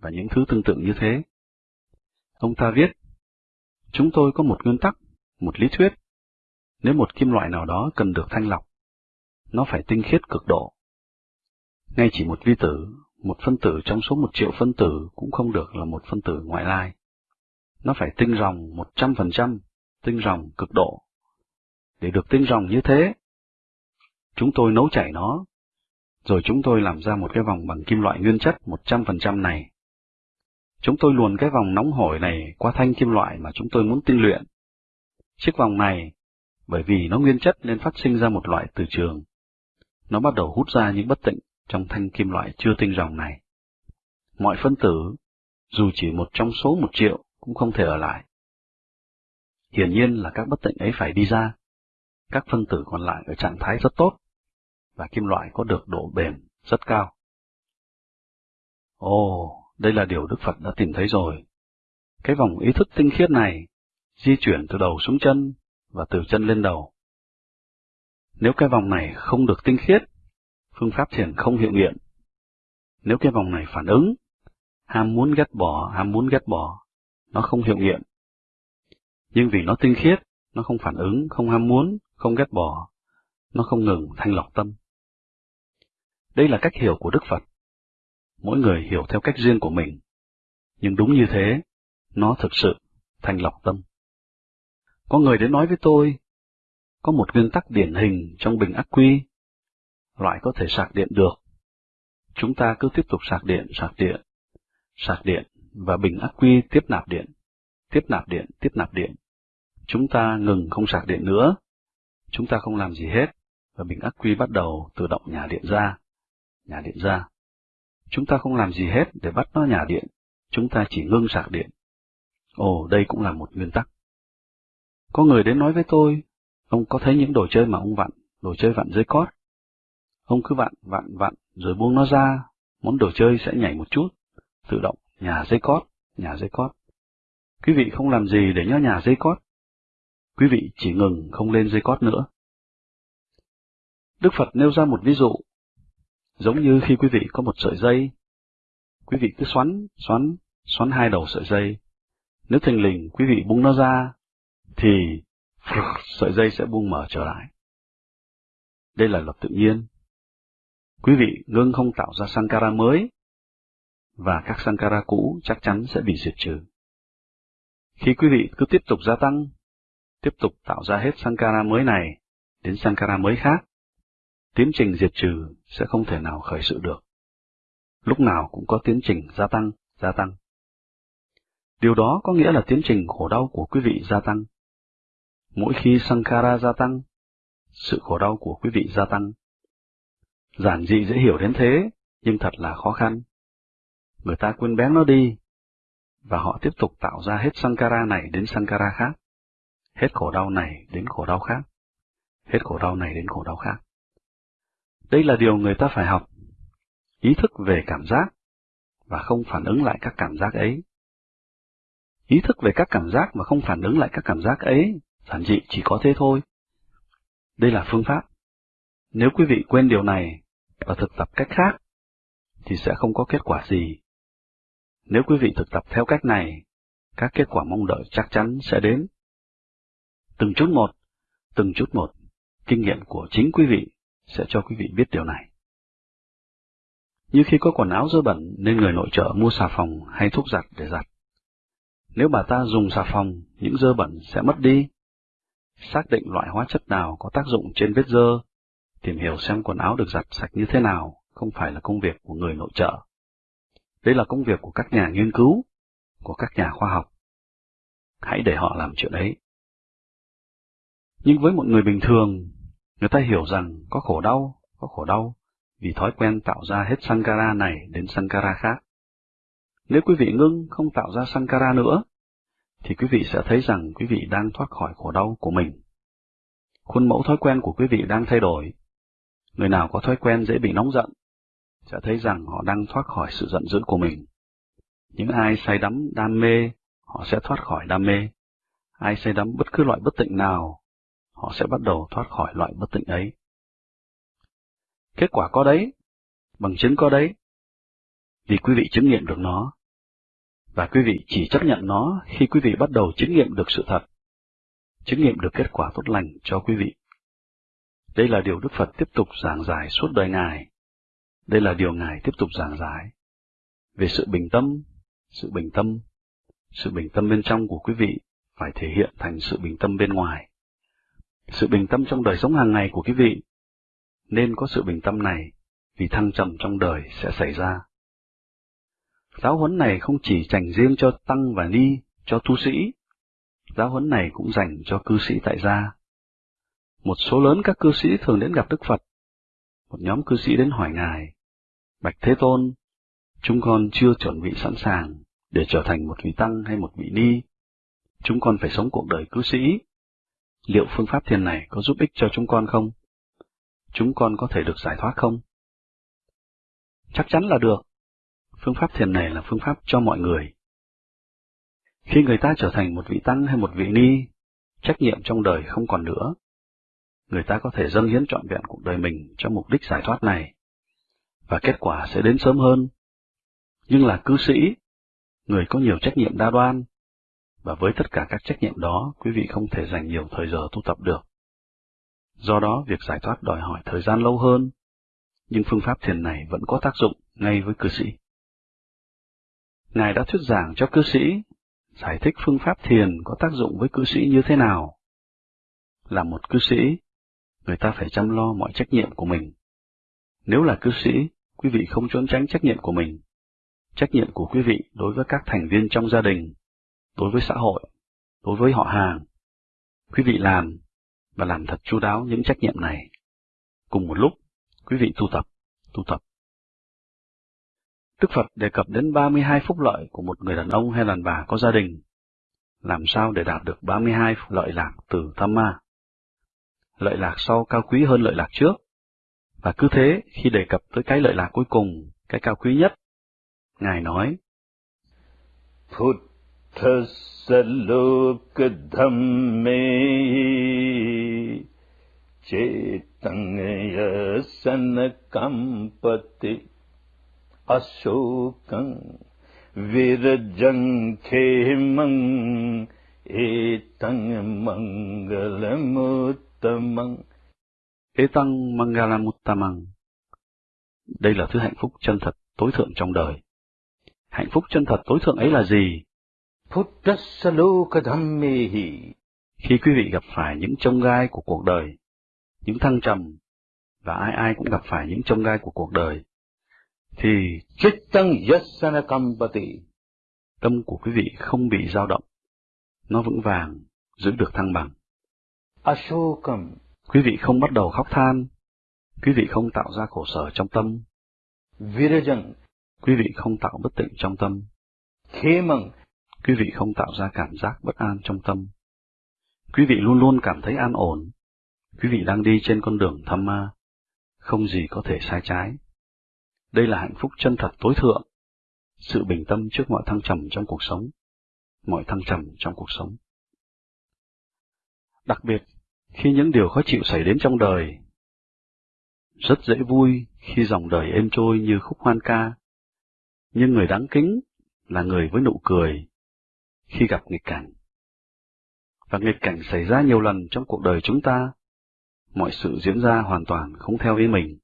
và những thứ tương tự như thế. Ông ta viết, chúng tôi có một nguyên tắc, một lý thuyết. Nếu một kim loại nào đó cần được thanh lọc, nó phải tinh khiết cực độ. Ngay chỉ một vi tử, một phân tử trong số một triệu phân tử cũng không được là một phân tử ngoại lai. Nó phải tinh ròng một trăm phần trăm, tinh ròng cực độ. Để được tinh ròng như thế, chúng tôi nấu chảy nó, rồi chúng tôi làm ra một cái vòng bằng kim loại nguyên chất 100% này. Chúng tôi luồn cái vòng nóng hổi này qua thanh kim loại mà chúng tôi muốn tinh luyện. Chiếc vòng này, bởi vì nó nguyên chất nên phát sinh ra một loại từ trường. Nó bắt đầu hút ra những bất tịnh trong thanh kim loại chưa tinh ròng này. Mọi phân tử, dù chỉ một trong số một triệu, cũng không thể ở lại. Hiển nhiên là các bất tịnh ấy phải đi ra. Các phân tử còn lại ở trạng thái rất tốt, và kim loại có được độ bền rất cao. Ồ, đây là điều Đức Phật đã tìm thấy rồi. Cái vòng ý thức tinh khiết này, di chuyển từ đầu xuống chân, và từ chân lên đầu. Nếu cái vòng này không được tinh khiết, phương pháp thiền không hiệu nghiệm. Nếu cái vòng này phản ứng, ham muốn ghét bỏ, ham muốn ghét bỏ, nó không hiệu nghiệm. Nhưng vì nó tinh khiết, nó không phản ứng, không ham muốn, không ghét bỏ, nó không ngừng thanh lọc tâm. Đây là cách hiểu của Đức Phật. Mỗi người hiểu theo cách riêng của mình. Nhưng đúng như thế, nó thực sự thanh lọc tâm. Có người đến nói với tôi, có một nguyên tắc điển hình trong bình ác quy, loại có thể sạc điện được. Chúng ta cứ tiếp tục sạc điện, sạc điện, sạc điện, và bình ắc quy tiếp nạp điện, tiếp nạp điện, tiếp nạp điện. Chúng ta ngừng không sạc điện nữa, chúng ta không làm gì hết, và bình ắc quy bắt đầu tự động nhả điện ra, nhả điện ra. Chúng ta không làm gì hết để bắt nó nhả điện, chúng ta chỉ ngưng sạc điện. Ồ, đây cũng là một nguyên tắc. Có người đến nói với tôi, ông có thấy những đồ chơi mà ông vặn, đồ chơi vặn dây cót. Ông cứ vặn, vặn, vặn, rồi buông nó ra, món đồ chơi sẽ nhảy một chút, tự động, nhà dây cót, nhà dây cót. Quý vị không làm gì để nhớ nhà dây cót. Quý vị chỉ ngừng không lên dây cót nữa. Đức Phật nêu ra một ví dụ, giống như khi quý vị có một sợi dây, quý vị cứ xoắn, xoắn, xoắn hai đầu sợi dây. Nếu thình lình quý vị buông nó ra, thì (laughs) sợi dây sẽ buông mở trở lại. Đây là luật tự nhiên. Quý vị ngưng không tạo ra sankara mới, và các sankara cũ chắc chắn sẽ bị diệt trừ. Khi quý vị cứ tiếp tục gia tăng, tiếp tục tạo ra hết sankara mới này đến sankara mới khác, tiến trình diệt trừ sẽ không thể nào khởi sự được. Lúc nào cũng có tiến trình gia tăng, gia tăng. Điều đó có nghĩa là tiến trình khổ đau của quý vị gia tăng. Mỗi khi Sankara gia tăng, sự khổ đau của quý vị gia tăng. Giản dị dễ hiểu đến thế, nhưng thật là khó khăn. Người ta quên bén nó đi, và họ tiếp tục tạo ra hết Sankara này đến Sankara khác, hết khổ đau này đến khổ đau khác, hết khổ đau này đến khổ đau khác. Đây là điều người ta phải học, ý thức về cảm giác, và không phản ứng lại các cảm giác ấy. Ý thức về các cảm giác mà không phản ứng lại các cảm giác ấy, giản dị chỉ có thế thôi. Đây là phương pháp. Nếu quý vị quên điều này và thực tập cách khác, thì sẽ không có kết quả gì. Nếu quý vị thực tập theo cách này, các kết quả mong đợi chắc chắn sẽ đến. Từng chút một, từng chút một, kinh nghiệm của chính quý vị sẽ cho quý vị biết điều này. Như khi có quần áo dơ bẩn nên người nội trợ mua xà phòng hay thuốc giặt để giặt. Nếu bà ta dùng xà phòng, những dơ bẩn sẽ mất đi. Xác định loại hóa chất nào có tác dụng trên vết dơ, tìm hiểu xem quần áo được giặt sạch như thế nào không phải là công việc của người nội trợ. Đây là công việc của các nhà nghiên cứu, của các nhà khoa học. Hãy để họ làm chuyện ấy. Nhưng với một người bình thường, người ta hiểu rằng có khổ đau, có khổ đau, vì thói quen tạo ra hết Sankara này đến Sankara khác. Nếu quý vị ngưng không tạo ra Sankara nữa, thì quý vị sẽ thấy rằng quý vị đang thoát khỏi khổ đau của mình. Khuôn mẫu thói quen của quý vị đang thay đổi. Người nào có thói quen dễ bị nóng giận, sẽ thấy rằng họ đang thoát khỏi sự giận dữ của mình. Những ai say đắm đam mê, họ sẽ thoát khỏi đam mê. Ai say đắm bất cứ loại bất tịnh nào, họ sẽ bắt đầu thoát khỏi loại bất tịnh ấy. Kết quả có đấy, bằng chứng có đấy, vì quý vị chứng nghiệm được nó. Và quý vị chỉ chấp nhận nó khi quý vị bắt đầu chứng nghiệm được sự thật, chứng nghiệm được kết quả tốt lành cho quý vị. Đây là điều Đức Phật tiếp tục giảng giải suốt đời Ngài. Đây là điều Ngài tiếp tục giảng giải. Về sự bình tâm, sự bình tâm, sự bình tâm bên trong của quý vị phải thể hiện thành sự bình tâm bên ngoài. Sự bình tâm trong đời sống hàng ngày của quý vị nên có sự bình tâm này vì thăng trầm trong đời sẽ xảy ra. Giáo huấn này không chỉ dành riêng cho tăng và ni, cho tu sĩ. Giáo huấn này cũng dành cho cư sĩ tại gia. Một số lớn các cư sĩ thường đến gặp Đức Phật. Một nhóm cư sĩ đến hỏi Ngài, Bạch Thế Tôn, chúng con chưa chuẩn bị sẵn sàng để trở thành một vị tăng hay một vị ni. Chúng con phải sống cuộc đời cư sĩ. Liệu phương pháp thiền này có giúp ích cho chúng con không? Chúng con có thể được giải thoát không? Chắc chắn là được. Phương pháp thiền này là phương pháp cho mọi người. Khi người ta trở thành một vị tăng hay một vị ni, trách nhiệm trong đời không còn nữa. Người ta có thể dâng hiến trọn vẹn cuộc đời mình cho mục đích giải thoát này, và kết quả sẽ đến sớm hơn. Nhưng là cư sĩ, người có nhiều trách nhiệm đa đoan, và với tất cả các trách nhiệm đó, quý vị không thể dành nhiều thời giờ tu tập được. Do đó, việc giải thoát đòi hỏi thời gian lâu hơn, nhưng phương pháp thiền này vẫn có tác dụng ngay với cư sĩ. Ngài đã thuyết giảng cho cư sĩ, giải thích phương pháp thiền có tác dụng với cư sĩ như thế nào. Là một cư sĩ, người ta phải chăm lo mọi trách nhiệm của mình. Nếu là cư sĩ, quý vị không trốn tránh trách nhiệm của mình. Trách nhiệm của quý vị đối với các thành viên trong gia đình, đối với xã hội, đối với họ hàng. Quý vị làm, và làm thật chu đáo những trách nhiệm này. Cùng một lúc, quý vị tu tập, tu tập. Đức Phật đề cập đến 32 phúc lợi của một người đàn ông hay đàn bà có gia đình. Làm sao để đạt được 32 lợi lạc từ tham ma? Lợi lạc sau cao quý hơn lợi lạc trước. Và cứ thế, khi đề cập tới cái lợi lạc cuối cùng, cái cao quý nhất, Ngài nói, Puttasalokadhamme cetangya kampati asokang virajang khemang etang mangalamuttamang Đây là thứ hạnh phúc chân thật tối thượng trong đời. Hạnh phúc chân thật tối thượng ấy là gì? Puttasalokadhammehi Khi quý vị gặp phải những trông gai của cuộc đời, những thăng trầm, và ai ai cũng gặp phải những trông gai của cuộc đời, thì chittang yasana kampati tâm của quý vị không bị dao động, nó vững vàng, giữ được thăng bằng. Ashokam Quý vị không bắt đầu khóc than, quý vị không tạo ra khổ sở trong tâm, virajang. Quý vị không tạo bất tịnh trong tâm, khemang. Quý vị không tạo ra cảm giác bất an trong tâm. Quý vị luôn luôn cảm thấy an ổn, quý vị đang đi trên con đường thăm ma, không gì có thể sai trái. Đây là hạnh phúc chân thật tối thượng, sự bình tâm trước mọi thăng trầm trong cuộc sống, mọi thăng trầm trong cuộc sống. Đặc biệt, khi những điều khó chịu xảy đến trong đời, rất dễ vui khi dòng đời êm trôi như khúc hoan ca, nhưng người đáng kính là người với nụ cười khi gặp nghịch cảnh. Và nghịch cảnh xảy ra nhiều lần trong cuộc đời chúng ta, mọi sự diễn ra hoàn toàn không theo ý mình.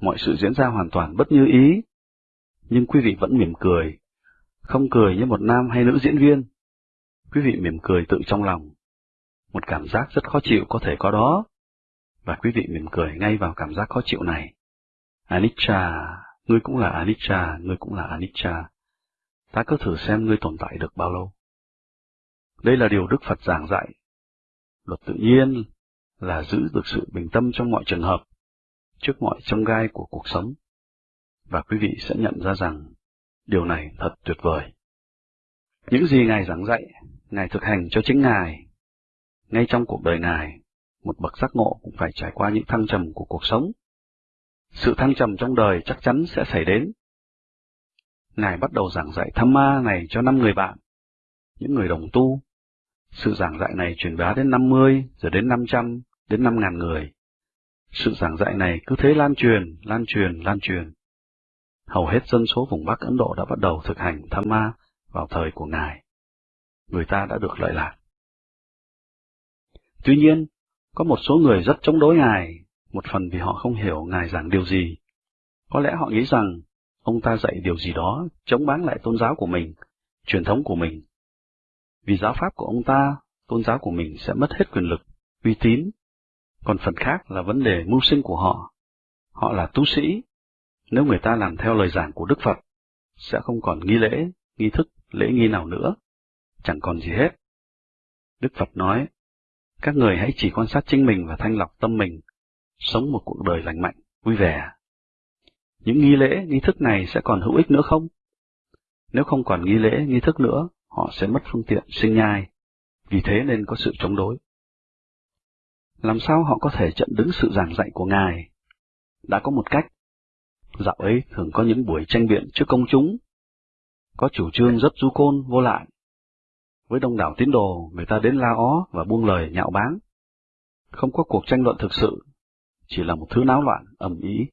Mọi sự diễn ra hoàn toàn bất như ý, nhưng quý vị vẫn mỉm cười, không cười như một nam hay nữ diễn viên. Quý vị mỉm cười tự trong lòng. Một cảm giác rất khó chịu có thể có đó, và quý vị mỉm cười ngay vào cảm giác khó chịu này. Anicca, ngươi cũng là Anicca, ngươi cũng là Anicca. Ta cứ thử xem ngươi tồn tại được bao lâu. Đây là điều Đức Phật giảng dạy. Luật tự nhiên là giữ được sự bình tâm trong mọi trường hợp, trước mọi trông gai của cuộc sống. Và quý vị sẽ nhận ra rằng, điều này thật tuyệt vời. Những gì Ngài giảng dạy, Ngài thực hành cho chính Ngài. Ngay trong cuộc đời Ngài, một bậc giác ngộ cũng phải trải qua những thăng trầm của cuộc sống. Sự thăng trầm trong đời chắc chắn sẽ xảy đến. Ngài bắt đầu giảng dạy tham ma này cho năm người bạn, những người đồng tu. Sự giảng dạy này truyền bá đến 50, rồi đến 500, đến 5.000 người. Sự giảng dạy này cứ thế lan truyền, lan truyền, lan truyền. Hầu hết dân số vùng Bắc Ấn Độ đã bắt đầu thực hành tham ma vào thời của Ngài. Người ta đã được lợi lạc. Tuy nhiên, có một số người rất chống đối Ngài, một phần vì họ không hiểu Ngài giảng điều gì. Có lẽ họ nghĩ rằng ông ta dạy điều gì đó chống bán lại tôn giáo của mình, truyền thống của mình. Vì giáo pháp của ông ta, tôn giáo của mình sẽ mất hết quyền lực, uy tín. Còn phần khác là vấn đề mưu sinh của họ. Họ là tu sĩ. Nếu người ta làm theo lời giảng của Đức Phật, sẽ không còn nghi lễ, nghi thức, lễ nghi nào nữa. Chẳng còn gì hết. Đức Phật nói, các người hãy chỉ quan sát chính mình và thanh lọc tâm mình, sống một cuộc đời lành mạnh, vui vẻ. Những nghi lễ, nghi thức này sẽ còn hữu ích nữa không? Nếu không còn nghi lễ, nghi thức nữa, họ sẽ mất phương tiện sinh nhai, vì thế nên có sự chống đối. Làm sao họ có thể chặn đứng sự giảng dạy của Ngài? Đã có một cách. Dạo ấy thường có những buổi tranh biện trước công chúng, có chủ trương rất du côn vô lại với đông đảo tín đồ, người ta đến la ó và buông lời nhạo báng. Không có cuộc tranh luận thực sự, chỉ là một thứ náo loạn, ầm ĩ.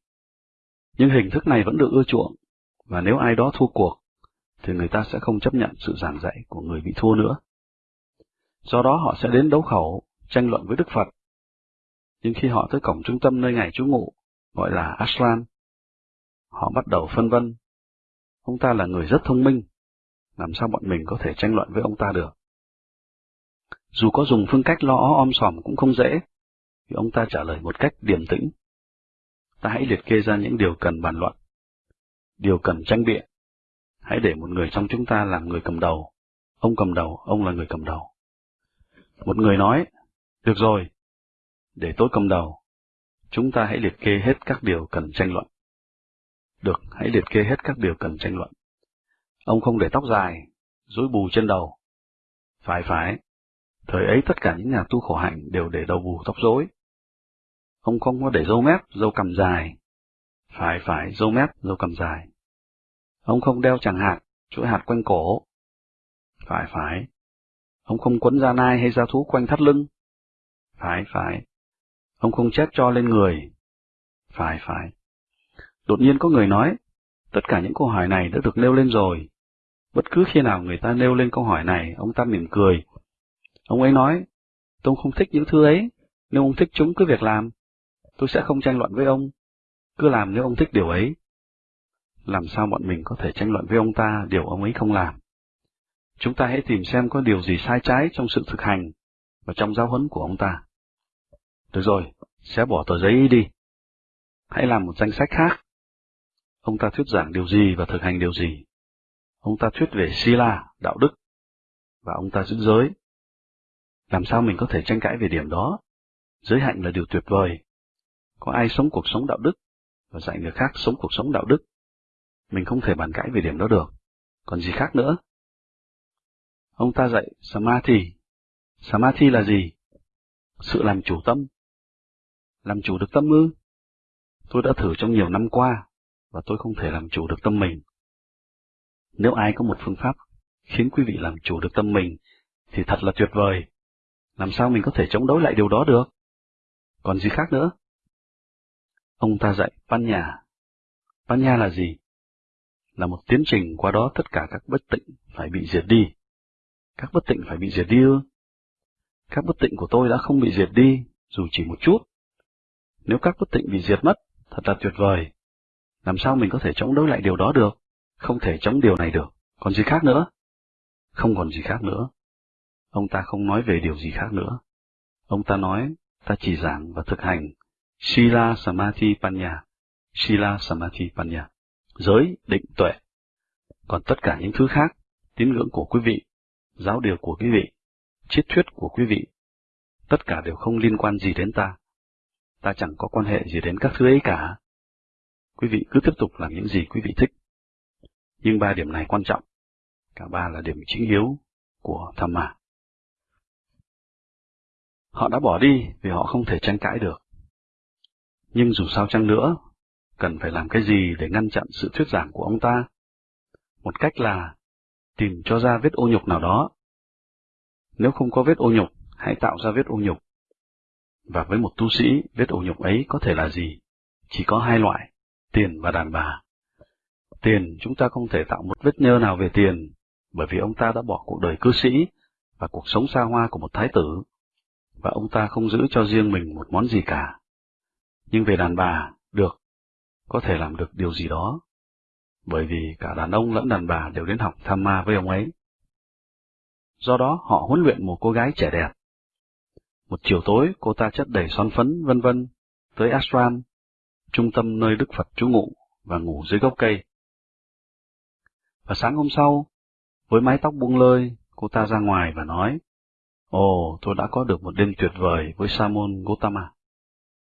Nhưng hình thức này vẫn được ưa chuộng, và nếu ai đó thua cuộc, thì người ta sẽ không chấp nhận sự giảng dạy của người bị thua nữa. Do đó họ sẽ đến đấu khẩu, tranh luận với Đức Phật. Nhưng khi họ tới cổng trung tâm nơi ngày trú ngụ, gọi là Ashram, họ bắt đầu phân vân. Ông ta là người rất thông minh, làm sao bọn mình có thể tranh luận với ông ta được? Dù có dùng phương cách lo ó om sòm cũng không dễ, Vì ông ta trả lời một cách điềm tĩnh. Ta hãy liệt kê ra những điều cần bàn luận, điều cần tranh biện. Hãy để một người trong chúng ta làm người cầm đầu. Ông cầm đầu, ông là người cầm đầu. Một người nói, được rồi, để tôi cầm đầu. Chúng ta hãy liệt kê hết các điều cần tranh luận. Được, hãy liệt kê hết các điều cần tranh luận. Ông không để tóc dài, rối bù trên đầu. Phải phải, thời ấy tất cả những nhà tu khổ hạnh đều để đầu bù tóc rối. Ông không có để râu mép, râu cầm dài. Phải phải, râu mép, râu cầm dài. Ông không đeo chẳng hạt, chuỗi hạt quanh cổ. Phải phải. Ông không quấn da nai hay da thú quanh thắt lưng. Phải phải. Ông không chép cho lên người. Phải phải. Đột nhiên có người nói, tất cả những câu hỏi này đã được nêu lên rồi. Bất cứ khi nào người ta nêu lên câu hỏi này, ông ta mỉm cười. Ông ấy nói, tôi không thích những thứ ấy, nếu ông thích chúng cứ việc làm. Tôi sẽ không tranh luận với ông. Cứ làm nếu ông thích điều ấy. Làm sao bọn mình có thể tranh luận với ông ta điều ông ấy không làm? Chúng ta hãy tìm xem có điều gì sai trái trong sự thực hành và trong giáo huấn của ông ta. Được rồi, sẽ bỏ tờ giấy đi. Hãy làm một danh sách khác. Ông ta thuyết giảng điều gì và thực hành điều gì? Ông ta thuyết về Sila, đạo đức, và ông ta giữ giới. Làm sao mình có thể tranh cãi về điểm đó? Giới hạnh là điều tuyệt vời. Có ai sống cuộc sống đạo đức và dạy người khác sống cuộc sống đạo đức? Mình không thể bàn cãi về điểm đó được. Còn gì khác nữa? Ông ta dạy Samadhi. Samadhi là gì? Sự làm chủ tâm. Làm chủ được tâm ư? Tôi đã thử trong nhiều năm qua, và tôi không thể làm chủ được tâm mình. Nếu ai có một phương pháp khiến quý vị làm chủ được tâm mình, thì thật là tuyệt vời. Làm sao mình có thể chống đối lại điều đó được? Còn gì khác nữa? Ông ta dạy Panya. Panya là gì? Là một tiến trình qua đó tất cả các bất tịnh phải bị diệt đi. Các bất tịnh phải bị diệt đi ư? Các bất tịnh của tôi đã không bị diệt đi, dù chỉ một chút. Nếu các bất tịnh bị diệt mất, thật là tuyệt vời. Làm sao mình có thể chống đối lại điều đó được? Không thể chống điều này được. Còn gì khác nữa? Không còn gì khác nữa. Ông ta không nói về điều gì khác nữa. Ông ta nói, ta chỉ giảng và thực hành Sila Samadhi Panya, Sila Samadhi Panya, giới, định, tuệ. Còn tất cả những thứ khác, tín ngưỡng của quý vị, giáo điều của quý vị, triết thuyết của quý vị, tất cả đều không liên quan gì đến ta. Ta chẳng có quan hệ gì đến các thứ ấy cả. Quý vị cứ tiếp tục làm những gì quý vị thích. Nhưng ba điểm này quan trọng. Cả ba là điểm chính yếu của tham ma. Họ đã bỏ đi vì họ không thể tranh cãi được. Nhưng dù sao chăng nữa, cần phải làm cái gì để ngăn chặn sự thuyết giảng của ông ta? Một cách là tìm cho ra vết ô nhục nào đó. Nếu không có vết ô nhục, hãy tạo ra vết ô nhục. Và với một tu sĩ, vết ô nhục ấy có thể là gì? Chỉ có hai loại, tiền và đàn bà. Tiền, chúng ta không thể tạo một vết nhơ nào về tiền, bởi vì ông ta đã bỏ cuộc đời cư sĩ và cuộc sống xa hoa của một thái tử, và ông ta không giữ cho riêng mình một món gì cả. Nhưng về đàn bà, được, có thể làm được điều gì đó, bởi vì cả đàn ông lẫn đàn bà đều đến học tham ma với ông ấy. Do đó họ huấn luyện một cô gái trẻ đẹp. Một chiều tối cô ta chất đầy son phấn vân vân tới ashram, trung tâm nơi Đức Phật trú ngụ và ngủ dưới gốc cây. Và sáng hôm sau, với mái tóc buông lơi, cô ta ra ngoài và nói, Ồ, tôi đã có được một đêm tuyệt vời với Samon Gotama.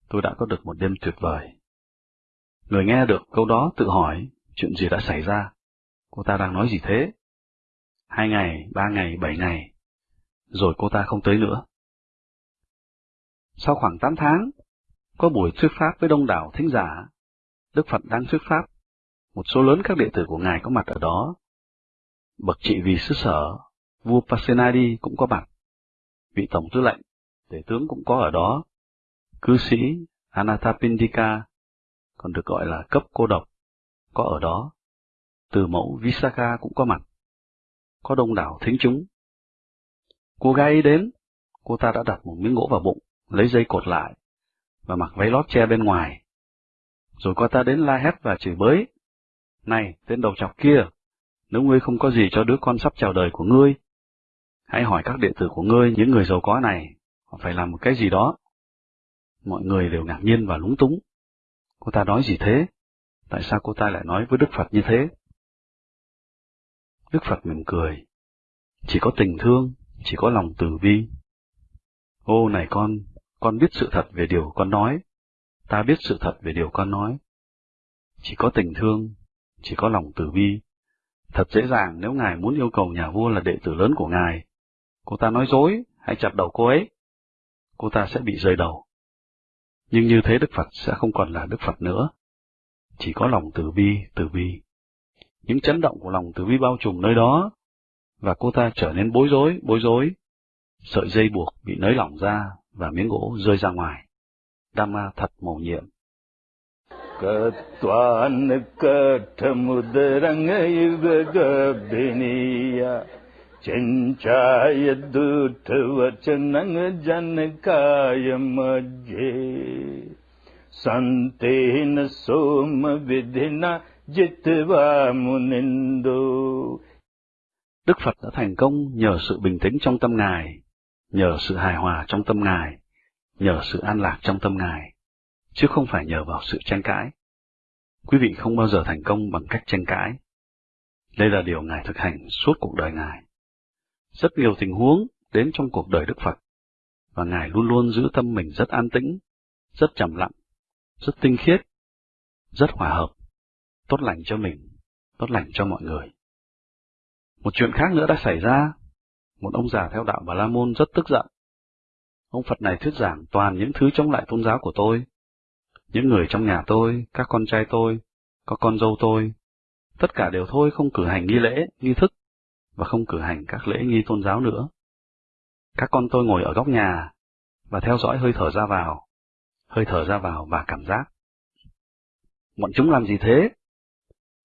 Tôi đã có được một đêm tuyệt vời. Người nghe được câu đó tự hỏi, chuyện gì đã xảy ra? Cô ta đang nói gì thế? Hai ngày, ba ngày, bảy ngày, rồi cô ta không tới nữa. Sau khoảng tám tháng, có buổi thuyết pháp với đông đảo thính giả. Đức Phật đang thuyết pháp, một số lớn các đệ tử của Ngài có mặt ở đó. Bậc trị vì xứ sở, vua Pasenadi cũng có mặt, vị tổng tư lệnh, tể tướng cũng có ở đó, cư sĩ Anathapindika, còn được gọi là cấp cô độc, có ở đó, từ mẫu Visakha cũng có mặt, có đông đảo thính chúng. Cô gái ấy đến, cô ta đã đặt một miếng gỗ vào bụng, lấy dây cột lại, và mặc váy lót che bên ngoài. Rồi cô ta đến la hét và chửi bới. Này, tên đầu chọc kia, nếu ngươi không có gì cho đứa con sắp chào đời của ngươi, hãy hỏi các đệ tử của ngươi, những người giàu có này, họ phải làm một cái gì đó. Mọi người đều ngạc nhiên và lúng túng. Cô ta nói gì thế? Tại sao cô ta lại nói với Đức Phật như thế? Đức Phật mỉm cười. Chỉ có tình thương, chỉ có lòng từ bi. Ô này con, con biết sự thật về điều con nói. Ta biết sự thật về điều con nói. Chỉ có tình thương, chỉ có lòng từ bi. Thật dễ dàng nếu Ngài muốn yêu cầu nhà vua là đệ tử lớn của Ngài. Cô ta nói dối, hãy chặt đầu cô ấy. Cô ta sẽ bị rơi đầu. Nhưng như thế Đức Phật sẽ không còn là Đức Phật nữa. Chỉ có lòng từ bi, từ bi. Những chấn động của lòng từ bi bao trùm nơi đó, và cô ta trở nên bối rối, bối rối. Sợi dây buộc bị nới lỏng ra, và miếng gỗ rơi ra ngoài. Dhamma thật mầu nhiệm. Katvan kathamudrang yugagabhiniya Chanchaya dutavachanang janakaya majye Santena soma jitva munindo Đức Phật đã thành công nhờ sự bình tĩnh trong tâm Ngài, nhờ sự hài hòa trong tâm Ngài, nhờ sự an lạc trong tâm Ngài, chứ không phải nhờ vào sự tranh cãi. Quý vị không bao giờ thành công bằng cách tranh cãi. Đây là điều Ngài thực hành suốt cuộc đời Ngài. Rất nhiều tình huống đến trong cuộc đời Đức Phật, và Ngài luôn luôn giữ tâm mình rất an tĩnh, rất trầm lặng, rất tinh khiết, rất hòa hợp, tốt lành cho mình, tốt lành cho mọi người. Một chuyện khác nữa đã xảy ra. Một ông già theo đạo Bà La Môn rất tức giận. Ông Phật này thuyết giảng toàn những thứ chống lại tôn giáo của tôi. Những người trong nhà tôi, các con trai tôi, có con dâu tôi, tất cả đều thôi không cử hành nghi lễ, nghi thức, và không cử hành các lễ nghi tôn giáo nữa. Các con tôi ngồi ở góc nhà, và theo dõi hơi thở ra vào, hơi thở ra vào và cảm giác. Bọn chúng làm gì thế?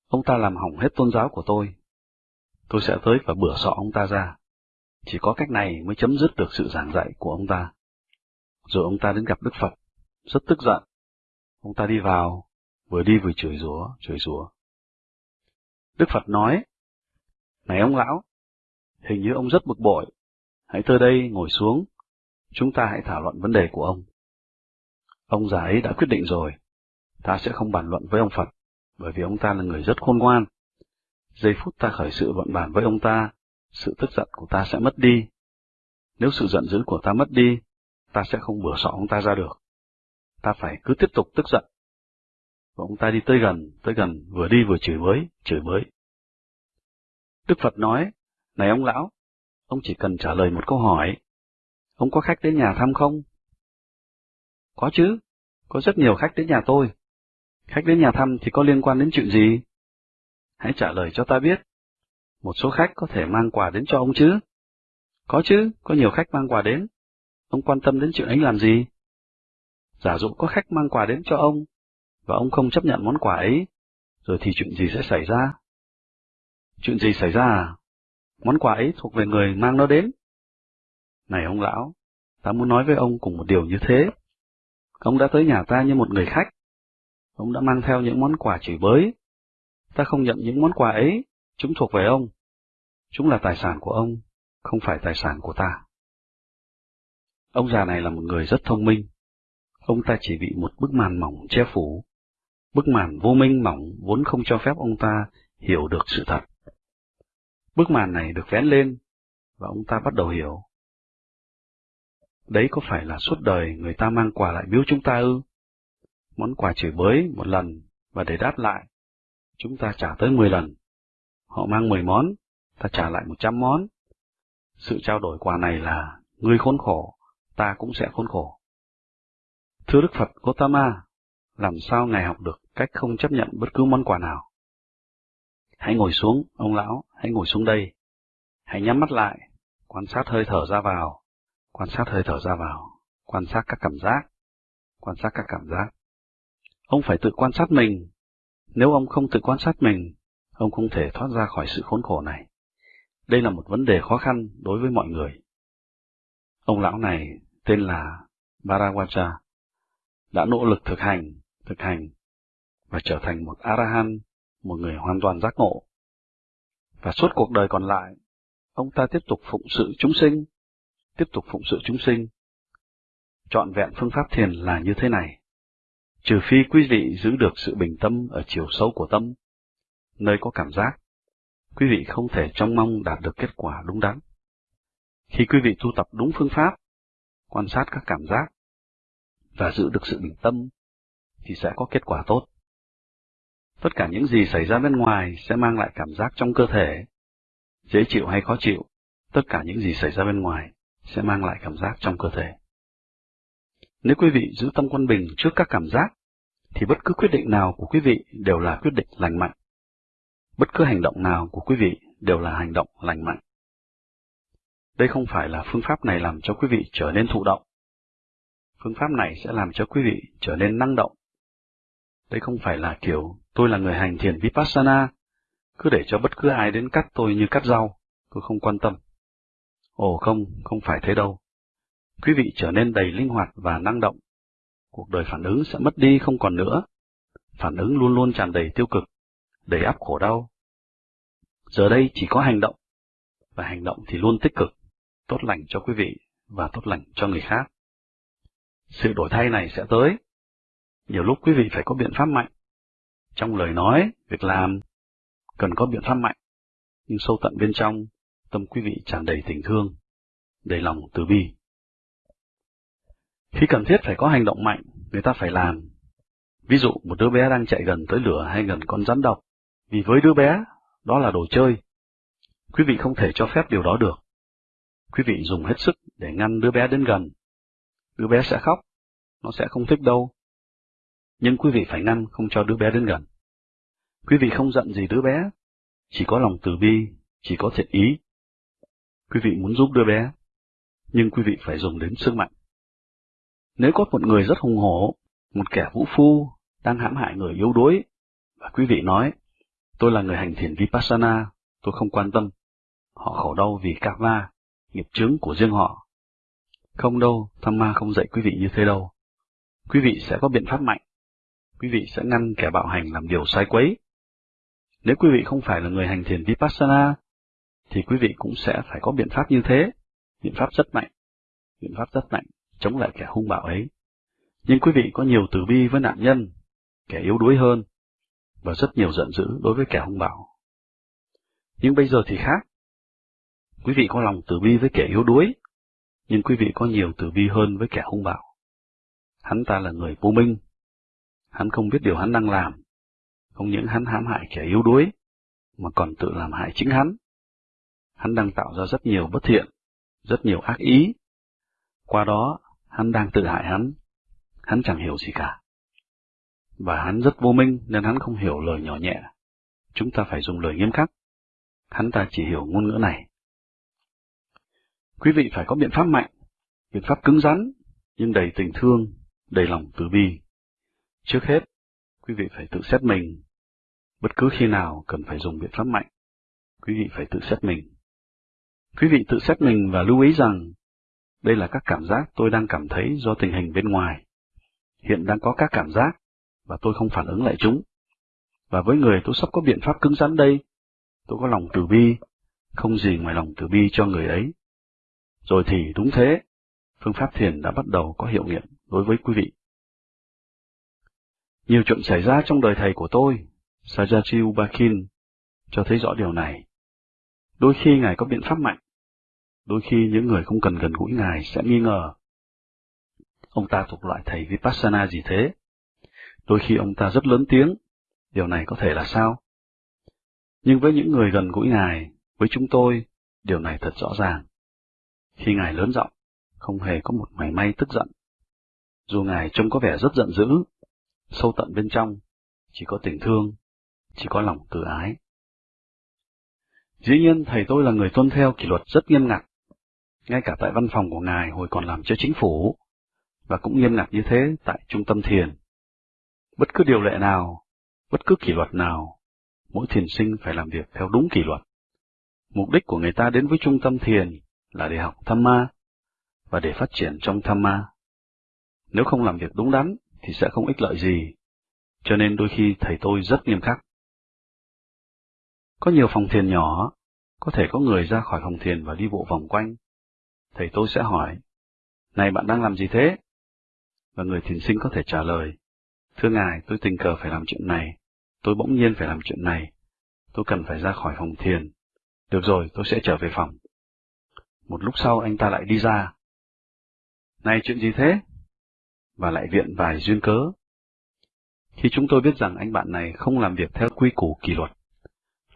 Ông ta làm hỏng hết tôn giáo của tôi. Tôi sẽ tới và bửa sọ ông ta ra. Chỉ có cách này mới chấm dứt được sự giảng dạy của ông ta. Rồi ông ta đến gặp Đức Phật, rất tức giận. Ông ta đi vào, vừa đi vừa chửi rủa, chửi rủa. Đức Phật nói, Này ông lão, hình như ông rất bực bội. Hãy tới đây ngồi xuống, chúng ta hãy thảo luận vấn đề của ông. Ông già ấy đã quyết định rồi, ta sẽ không bàn luận với ông Phật, bởi vì ông ta là người rất khôn ngoan. Giây phút ta khởi sự luận bàn với ông ta, sự tức giận của ta sẽ mất đi. Nếu sự giận dữ của ta mất đi, ta sẽ không bửa sọ ông ta ra được. Ta phải cứ tiếp tục tức giận. Và ông ta đi tới gần, tới gần, vừa đi vừa chửi bới, chửi bới. Đức Phật nói, này ông lão, ông chỉ cần trả lời một câu hỏi. Ông có khách đến nhà thăm không? Có chứ, có rất nhiều khách đến nhà tôi. Khách đến nhà thăm thì có liên quan đến chuyện gì? Hãy trả lời cho ta biết. Một số khách có thể mang quà đến cho ông chứ? Có chứ, có nhiều khách mang quà đến. Ông quan tâm đến chuyện ấy làm gì? Giả dụ có khách mang quà đến cho ông, và ông không chấp nhận món quà ấy, rồi thì chuyện gì sẽ xảy ra? Chuyện gì xảy ra à? Món quà ấy thuộc về người mang nó đến. Này ông lão, ta muốn nói với ông cùng một điều như thế. Ông đã tới nhà ta như một người khách. Ông đã mang theo những món quà chửi bới. Ta không nhận những món quà ấy, chúng thuộc về ông. Chúng là tài sản của ông, không phải tài sản của ta. Ông già này là một người rất thông minh. Ông ta chỉ bị một bức màn mỏng che phủ. Bức màn vô minh mỏng vốn không cho phép ông ta hiểu được sự thật. Bức màn này được vén lên, và ông ta bắt đầu hiểu. Đấy có phải là suốt đời người ta mang quà lại biếu chúng ta ư? Món quà chửi bới một lần, và để đáp lại, chúng ta trả tới 10 lần. Họ mang 10 món, ta trả lại 100 món. Sự trao đổi quà này là, ngươi khốn khổ, ta cũng sẽ khốn khổ. Thưa Đức Phật Gotama, làm sao Ngài học được cách không chấp nhận bất cứ món quà nào? Hãy ngồi xuống, ông lão, hãy ngồi xuống đây. Hãy nhắm mắt lại, quan sát hơi thở ra vào, quan sát hơi thở ra vào, quan sát các cảm giác, quan sát các cảm giác. Ông phải tự quan sát mình. Nếu ông không tự quan sát mình, ông không thể thoát ra khỏi sự khốn khổ này. Đây là một vấn đề khó khăn đối với mọi người. Ông lão này tên là Bharawacha, đã nỗ lực thực hành, thực hành, và trở thành một Arahan, một người hoàn toàn giác ngộ. Và suốt cuộc đời còn lại, ông ta tiếp tục phụng sự chúng sinh, tiếp tục phụng sự chúng sinh. Chọn vẹn phương pháp thiền là như thế này. Trừ phi quý vị giữ được sự bình tâm ở chiều sâu của tâm, nơi có cảm giác, quý vị không thể trông mong đạt được kết quả đúng đắn. Khi quý vị tu tập đúng phương pháp, quan sát các cảm giác, và giữ được sự bình tâm, thì sẽ có kết quả tốt. Tất cả những gì xảy ra bên ngoài sẽ mang lại cảm giác trong cơ thể, dễ chịu hay khó chịu, tất cả những gì xảy ra bên ngoài sẽ mang lại cảm giác trong cơ thể. Nếu quý vị giữ tâm quân bình trước các cảm giác, thì bất cứ quyết định nào của quý vị đều là quyết định lành mạnh. Bất cứ hành động nào của quý vị đều là hành động lành mạnh. Đây không phải là phương pháp này làm cho quý vị trở nên thụ động. Phương pháp này sẽ làm cho quý vị trở nên năng động. Đây không phải là kiểu tôi là người hành thiền Vipassana, cứ để cho bất cứ ai đến cắt tôi như cắt rau, tôi không quan tâm. Ồ không, không phải thế đâu. Quý vị trở nên đầy linh hoạt và năng động. Cuộc đời phản ứng sẽ mất đi không còn nữa. Phản ứng luôn luôn tràn đầy tiêu cực, đầy áp khổ đau. Giờ đây chỉ có hành động, và hành động thì luôn tích cực, tốt lành cho quý vị và tốt lành cho người khác. Sự đổi thay này sẽ tới. Nhiều lúc quý vị phải có biện pháp mạnh. Trong lời nói, việc làm, cần có biện pháp mạnh. Nhưng sâu tận bên trong, tâm quý vị tràn đầy tình thương, đầy lòng từ bi. Khi cần thiết phải có hành động mạnh, người ta phải làm. Ví dụ một đứa bé đang chạy gần tới lửa hay gần con rắn độc, vì với đứa bé, đó là đồ chơi. Quý vị không thể cho phép điều đó được. Quý vị dùng hết sức để ngăn đứa bé đến gần. Đứa bé sẽ khóc, nó sẽ không thích đâu. Nhưng quý vị phải ngăn không cho đứa bé đến gần. Quý vị không giận gì đứa bé, chỉ có lòng từ bi, chỉ có thiện ý. Quý vị muốn giúp đứa bé, nhưng quý vị phải dùng đến sức mạnh. Nếu có một người rất hùng hổ, một kẻ vũ phu, đang hãm hại người yếu đuối, và quý vị nói, tôi là người hành thiền Vipassana, tôi không quan tâm, họ khổ đau vì karma, nghiệp chướng của riêng họ. Không đâu, tham ma không dạy quý vị như thế đâu. Quý vị sẽ có biện pháp mạnh. Quý vị sẽ ngăn kẻ bạo hành làm điều sai quấy. Nếu quý vị không phải là người hành thiền Vipassana, thì quý vị cũng sẽ phải có biện pháp như thế, biện pháp rất mạnh, biện pháp rất mạnh, chống lại kẻ hung bạo ấy. Nhưng quý vị có nhiều từ bi với nạn nhân, kẻ yếu đuối hơn, và rất nhiều giận dữ đối với kẻ hung bạo. Nhưng bây giờ thì khác. Quý vị có lòng từ bi với kẻ yếu đuối, nhưng quý vị có nhiều từ bi hơn với kẻ hung bạo. Hắn ta là người vô minh. Hắn không biết điều hắn đang làm. Không những hắn hãm hại kẻ yếu đuối, mà còn tự làm hại chính hắn. Hắn đang tạo ra rất nhiều bất thiện, rất nhiều ác ý. Qua đó, hắn đang tự hại hắn. Hắn chẳng hiểu gì cả. Và hắn rất vô minh nên hắn không hiểu lời nhỏ nhẹ. Chúng ta phải dùng lời nghiêm khắc. Hắn ta chỉ hiểu ngôn ngữ này. Quý vị phải có biện pháp mạnh, biện pháp cứng rắn, nhưng đầy tình thương, đầy lòng từ bi. Trước hết, quý vị phải tự xét mình. Bất cứ khi nào cần phải dùng biện pháp mạnh, quý vị phải tự xét mình. Quý vị tự xét mình và lưu ý rằng, đây là các cảm giác tôi đang cảm thấy do tình hình bên ngoài. Hiện đang có các cảm giác, và tôi không phản ứng lại chúng. Và với người tôi sắp có biện pháp cứng rắn đây, tôi có lòng từ bi, không gì ngoài lòng từ bi cho người ấy. Rồi thì đúng thế, phương pháp thiền đã bắt đầu có hiệu nghiệm đối với quý vị. Nhiều chuyện xảy ra trong đời thầy của tôi, Sajaji Ubakin, cho thấy rõ điều này. Đôi khi Ngài có biện pháp mạnh, đôi khi những người không cần gần gũi Ngài sẽ nghi ngờ. Ông ta thuộc loại thầy Vipassana gì thế? Đôi khi ông ta rất lớn tiếng, điều này có thể là sao? Nhưng với những người gần gũi Ngài, với chúng tôi, điều này thật rõ ràng. Khi Ngài lớn giọng, không hề có một mảy may tức giận. Dù Ngài trông có vẻ rất giận dữ, sâu tận bên trong, chỉ có tình thương, chỉ có lòng từ ái. Dĩ nhiên thầy tôi là người tuân theo kỷ luật rất nghiêm ngặt, ngay cả tại văn phòng của ngài hồi còn làm cho chính phủ, và cũng nghiêm ngặt như thế tại trung tâm thiền. Bất cứ điều lệ nào, bất cứ kỷ luật nào, mỗi thiền sinh phải làm việc theo đúng kỷ luật. Mục đích của người ta đến với trung tâm thiền là để học tham ma và để phát triển trong tham ma. Nếu không làm việc đúng đắn thì sẽ không ích lợi gì, cho nên đôi khi thầy tôi rất nghiêm khắc. Có nhiều phòng thiền nhỏ, có thể có người ra khỏi phòng thiền và đi bộ vòng quanh. Thầy tôi sẽ hỏi, này bạn đang làm gì thế? Và người thiền sinh có thể trả lời, thưa ngài, tôi tình cờ phải làm chuyện này, tôi bỗng nhiên phải làm chuyện này, tôi cần phải ra khỏi phòng thiền. Được rồi, tôi sẽ trở về phòng. Một lúc sau anh ta lại đi ra. Này chuyện gì thế? Và lại viện vài duyên cớ. Khi chúng tôi biết rằng anh bạn này không làm việc theo quy củ kỷ luật,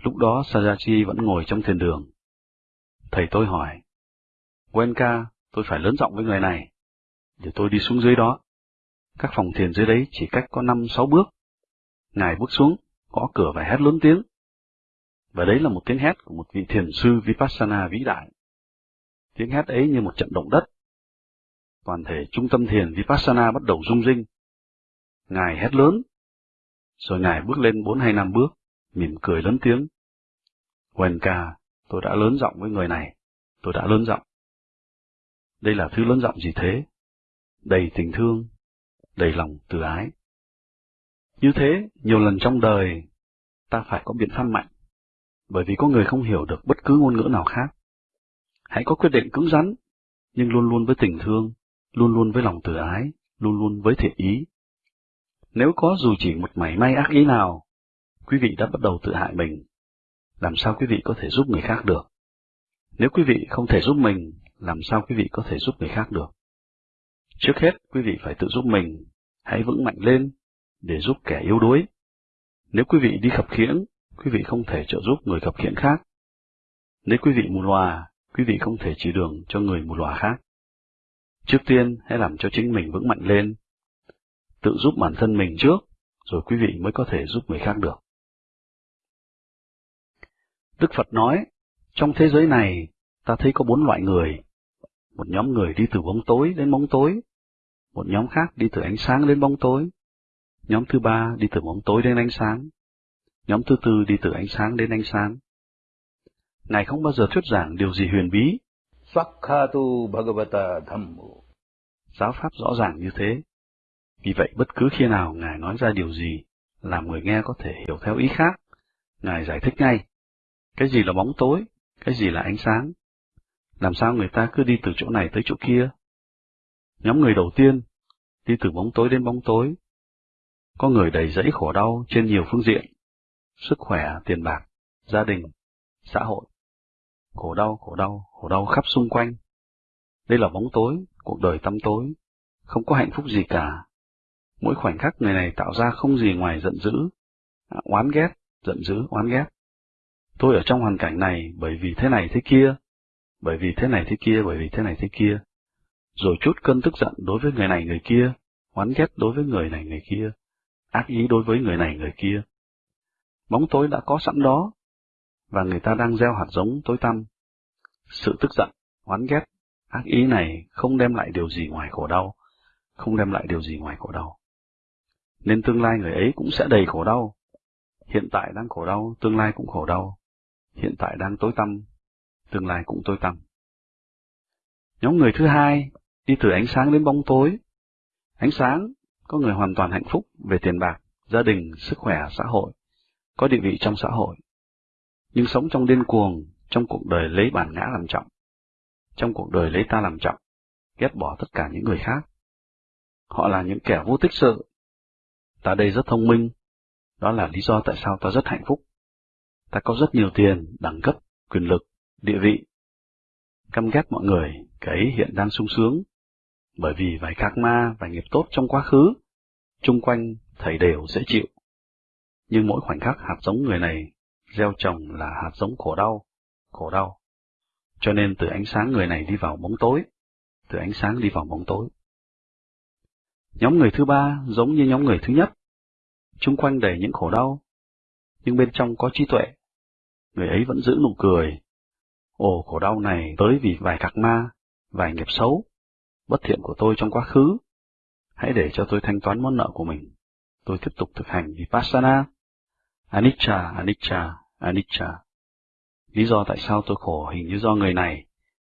lúc đó Sajachi vẫn ngồi trong thiền đường. Thầy tôi hỏi, Wenka, tôi phải lớn giọng với người này, để tôi đi xuống dưới đó. Các phòng thiền dưới đấy chỉ cách có năm sáu bước. Ngài bước xuống, gõ cửa và hét lớn tiếng. Và đấy là một tiếng hét của một vị thiền sư Vipassana vĩ đại. Tiếng hét ấy như một trận động đất. Toàn thể trung tâm thiền Vipassana bắt đầu rung rinh. Ngài hét lớn, rồi Ngài bước lên bốn hay năm bước, mỉm cười lớn tiếng. Wenka, tôi đã lớn giọng với người này, tôi đã lớn giọng. Đây là thứ lớn giọng gì thế? Đầy tình thương, đầy lòng từ ái. Như thế, nhiều lần trong đời, ta phải có biện pháp mạnh, bởi vì có người không hiểu được bất cứ ngôn ngữ nào khác. Hãy có quyết định cứng rắn, nhưng luôn luôn với tình thương, luôn luôn với lòng từ ái, luôn luôn với thiện ý. Nếu có dù chỉ một mảy may ác ý nào, quý vị đã bắt đầu tự hại mình. Làm sao quý vị có thể giúp người khác được? Nếu quý vị không thể giúp mình, làm sao quý vị có thể giúp người khác được? Trước hết, quý vị phải tự giúp mình, hãy vững mạnh lên, để giúp kẻ yếu đuối. Nếu quý vị đi khập khiễng, quý vị không thể trợ giúp người khập khiễng khác. Nếu quý vị mù lòa, quý vị không thể chỉ đường cho người một lòa khác. Trước tiên, hãy làm cho chính mình vững mạnh lên. Tự giúp bản thân mình trước, rồi quý vị mới có thể giúp người khác được. Đức Phật nói, trong thế giới này, ta thấy có bốn loại người. Một nhóm người đi từ bóng tối đến bóng tối, một nhóm khác đi từ ánh sáng đến bóng tối, nhóm thứ ba đi từ bóng tối đến ánh sáng, nhóm thứ tư đi từ ánh sáng đến ánh sáng. Ngài không bao giờ thuyết giảng điều gì huyền bí. Swakkatu Bhagavata Dhammo. Giáo pháp rõ ràng như thế. Vì vậy bất cứ khi nào Ngài nói ra điều gì, làm người nghe có thể hiểu theo ý khác, Ngài giải thích ngay. Cái gì là bóng tối, cái gì là ánh sáng. Làm sao người ta cứ đi từ chỗ này tới chỗ kia? Nhóm người đầu tiên, đi từ bóng tối đến bóng tối. Có người đầy dẫy khổ đau trên nhiều phương diện, sức khỏe, tiền bạc, gia đình, xã hội. Khổ đau, khổ đau, khổ đau khắp xung quanh. Đây là bóng tối, cuộc đời tăm tối, không có hạnh phúc gì cả. Mỗi khoảnh khắc người này tạo ra không gì ngoài giận dữ, oán ghét, giận dữ, oán ghét. Tôi ở trong hoàn cảnh này bởi vì thế này thế kia, bởi vì thế này thế kia, bởi vì thế này thế kia. Rồi chút cơn tức giận đối với người này người kia, oán ghét đối với người này người kia, ác ý đối với người này người kia. Bóng tối đã có sẵn đó, và người ta đang gieo hạt giống tối tăm. Sự tức giận, oán ghét, ác ý này không đem lại điều gì ngoài khổ đau, không đem lại điều gì ngoài khổ đau. Nên tương lai người ấy cũng sẽ đầy khổ đau. Hiện tại đang khổ đau, tương lai cũng khổ đau. Hiện tại đang tối tăm, tương lai cũng tối tăm. Nhóm người thứ hai đi từ ánh sáng đến bóng tối. Ánh sáng có người hoàn toàn hạnh phúc về tiền bạc, gia đình, sức khỏe, xã hội, có địa vị trong xã hội. Nhưng sống trong điên cuồng, trong cuộc đời lấy bản ngã làm trọng, trong cuộc đời lấy ta làm trọng, ghét bỏ tất cả những người khác. Họ là những kẻ vô tích sự. Ta đây rất thông minh, đó là lý do tại sao ta rất hạnh phúc. Ta có rất nhiều tiền, đẳng cấp, quyền lực, địa vị. Căm ghét mọi người, cái ấy hiện đang sung sướng, bởi vì vài khắc ma vài nghiệp tốt trong quá khứ, chung quanh thầy đều dễ chịu. Nhưng mỗi khoảnh khắc hạt giống người này gieo trồng là hạt giống khổ đau, khổ đau. Cho nên từ ánh sáng người này đi vào bóng tối, từ ánh sáng đi vào bóng tối. Nhóm người thứ ba giống như nhóm người thứ nhất, chung quanh đầy những khổ đau, nhưng bên trong có trí tuệ. người ấy vẫn giữ nụ cười. Ồ, khổ đau này tới vì vài cạc ma, vài nghiệp xấu, bất thiện của tôi trong quá khứ. Hãy để cho tôi thanh toán món nợ của mình. Tôi tiếp tục thực hành Vipassana. Anicca, Anicca, Anicca. Lý do tại sao tôi khổ hình như do người này,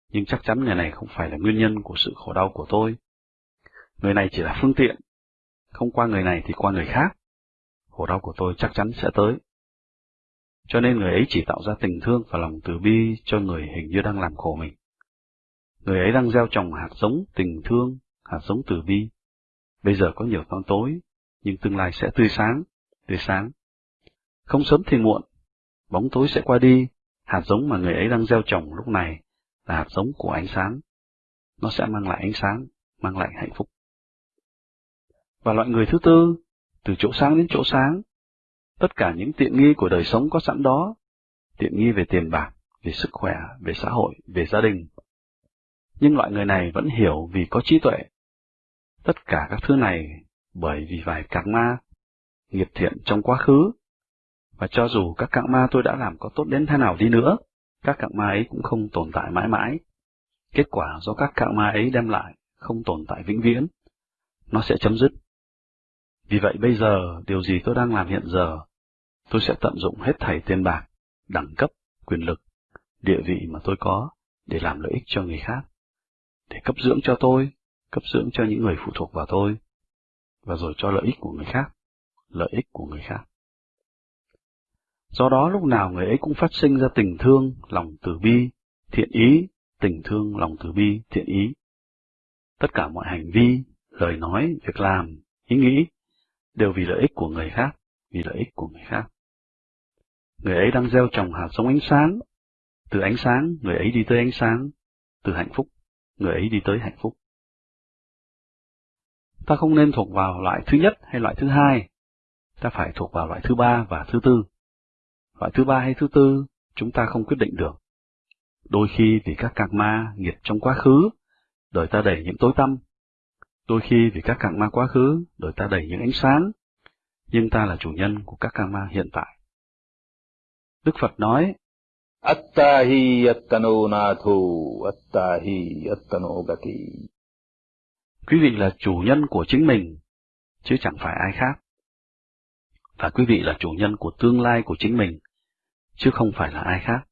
nhưng chắc chắn người này không phải là nguyên nhân của sự khổ đau của tôi. Người này chỉ là phương tiện, không qua người này thì qua người khác. Khổ đau của tôi chắc chắn sẽ tới. Cho nên người ấy chỉ tạo ra tình thương và lòng từ bi cho người hình như đang làm khổ mình. Người ấy đang gieo trồng hạt giống tình thương, hạt giống từ bi. Bây giờ có nhiều tháng tối, nhưng tương lai sẽ tươi sáng, tươi sáng. Không sớm thì muộn, bóng tối sẽ qua đi, hạt giống mà người ấy đang gieo trồng lúc này là hạt giống của ánh sáng. Nó sẽ mang lại ánh sáng, mang lại hạnh phúc. Và loại người thứ tư, từ chỗ sáng đến chỗ sáng, tất cả những tiện nghi của đời sống có sẵn đó, tiện nghi về tiền bạc, về sức khỏe, về xã hội, về gia đình. Nhưng loại người này vẫn hiểu vì có trí tuệ. Tất cả các thứ này bởi vì vài karma, nghiệp thiện trong quá khứ. Và cho dù các cạng ma tôi đã làm có tốt đến thế nào đi nữa, các cạng ma ấy cũng không tồn tại mãi mãi. Kết quả do các cạng ma ấy đem lại không tồn tại vĩnh viễn. Nó sẽ chấm dứt. Vì vậy bây giờ, điều gì tôi đang làm hiện giờ, tôi sẽ tận dụng hết thảy tiền bạc, đẳng cấp, quyền lực, địa vị mà tôi có để làm lợi ích cho người khác, để cấp dưỡng cho tôi, cấp dưỡng cho những người phụ thuộc vào tôi, và rồi cho lợi ích của người khác, lợi ích của người khác. Do đó lúc nào người ấy cũng phát sinh ra tình thương, lòng từ bi, thiện ý, tình thương, lòng từ bi, thiện ý. Tất cả mọi hành vi, lời nói, việc làm, ý nghĩ đều vì lợi ích của người khác, vì lợi ích của người khác. Người ấy đang gieo trồng hạt giống ánh sáng, từ ánh sáng người ấy đi tới ánh sáng, từ hạnh phúc người ấy đi tới hạnh phúc. Ta không nên thuộc vào loại thứ nhất hay loại thứ hai, ta phải thuộc vào loại thứ ba và thứ tư. Loại thứ ba hay thứ tư, chúng ta không quyết định được. Đôi khi vì các cạc ma nghiệp trong quá khứ, đời ta đầy những tối tăm. Đôi khi vì các cạc ma quá khứ, đời ta đầy những ánh sáng. Nhưng ta là chủ nhân của các cạc ma hiện tại. Đức Phật nói, Attahi attano natho, attahi attano gati. Quý vị là chủ nhân của chính mình, chứ chẳng phải ai khác. Và quý vị là chủ nhân của tương lai của chính mình, chứ không phải là ai khác.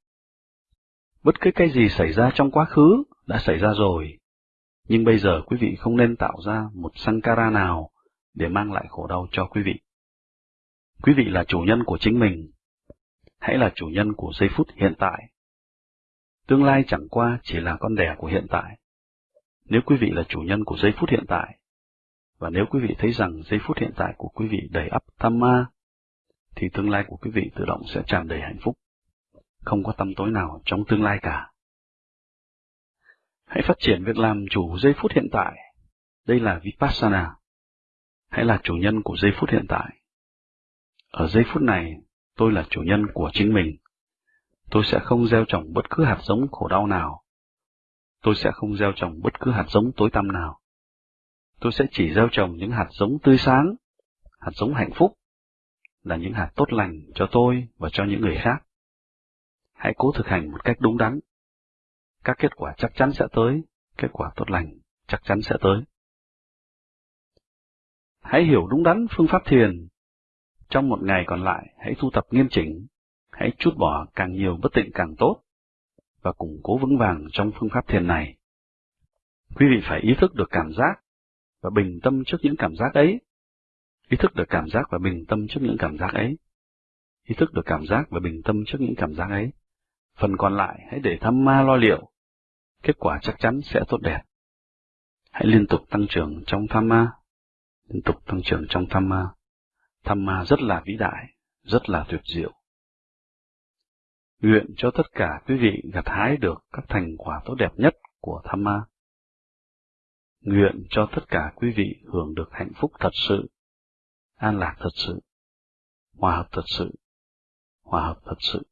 Bất cứ cái gì xảy ra trong quá khứ đã xảy ra rồi, nhưng bây giờ quý vị không nên tạo ra một sankara nào để mang lại khổ đau cho quý vị. Quý vị là chủ nhân của chính mình, hãy là chủ nhân của giây phút hiện tại. Tương lai chẳng qua chỉ là con đẻ của hiện tại. Nếu quý vị là chủ nhân của giây phút hiện tại, và nếu quý vị thấy rằng giây phút hiện tại của quý vị đầy ắp tham ma, thì tương lai của quý vị tự động sẽ tràn đầy hạnh phúc. Không có tâm tối nào trong tương lai cả. Hãy phát triển việc làm chủ giây phút hiện tại. Đây là Vipassana. Hãy là chủ nhân của giây phút hiện tại. Ở giây phút này, tôi là chủ nhân của chính mình. Tôi sẽ không gieo trồng bất cứ hạt giống khổ đau nào. Tôi sẽ không gieo trồng bất cứ hạt giống tối tăm nào. Tôi sẽ chỉ gieo trồng những hạt giống tươi sáng, hạt giống hạnh phúc, là những hạt tốt lành cho tôi và cho những người khác. Hãy cố thực hành một cách đúng đắn. Các kết quả chắc chắn sẽ tới, kết quả tốt lành chắc chắn sẽ tới. Hãy hiểu đúng đắn phương pháp thiền trong một ngày còn lại, hãy thu tập nghiêm chỉnh, hãy chút bỏ càng nhiều bất tịnh càng tốt, và củng cố vững vàng trong phương pháp thiền này. Quý vị phải ý thức được cảm giác và bình tâm trước những cảm giác ấy. Ý thức được cảm giác và bình tâm trước những cảm giác ấy. Ý thức được cảm giác và bình tâm trước những cảm giác ấy. Phần còn lại hãy để thăm ma lo liệu. Kết quả chắc chắn sẽ tốt đẹp. Hãy liên tục tăng trưởng trong tham ma. Liên tục tăng trưởng trong tham ma. Tham ma rất là vĩ đại, rất là tuyệt diệu. Nguyện cho tất cả quý vị gặt hái được các thành quả tốt đẹp nhất của tham ma. Nguyện cho tất cả quý vị hưởng được hạnh phúc thật sự, an lạc thật sự, hòa hợp thật sự, hòa hợp thật sự.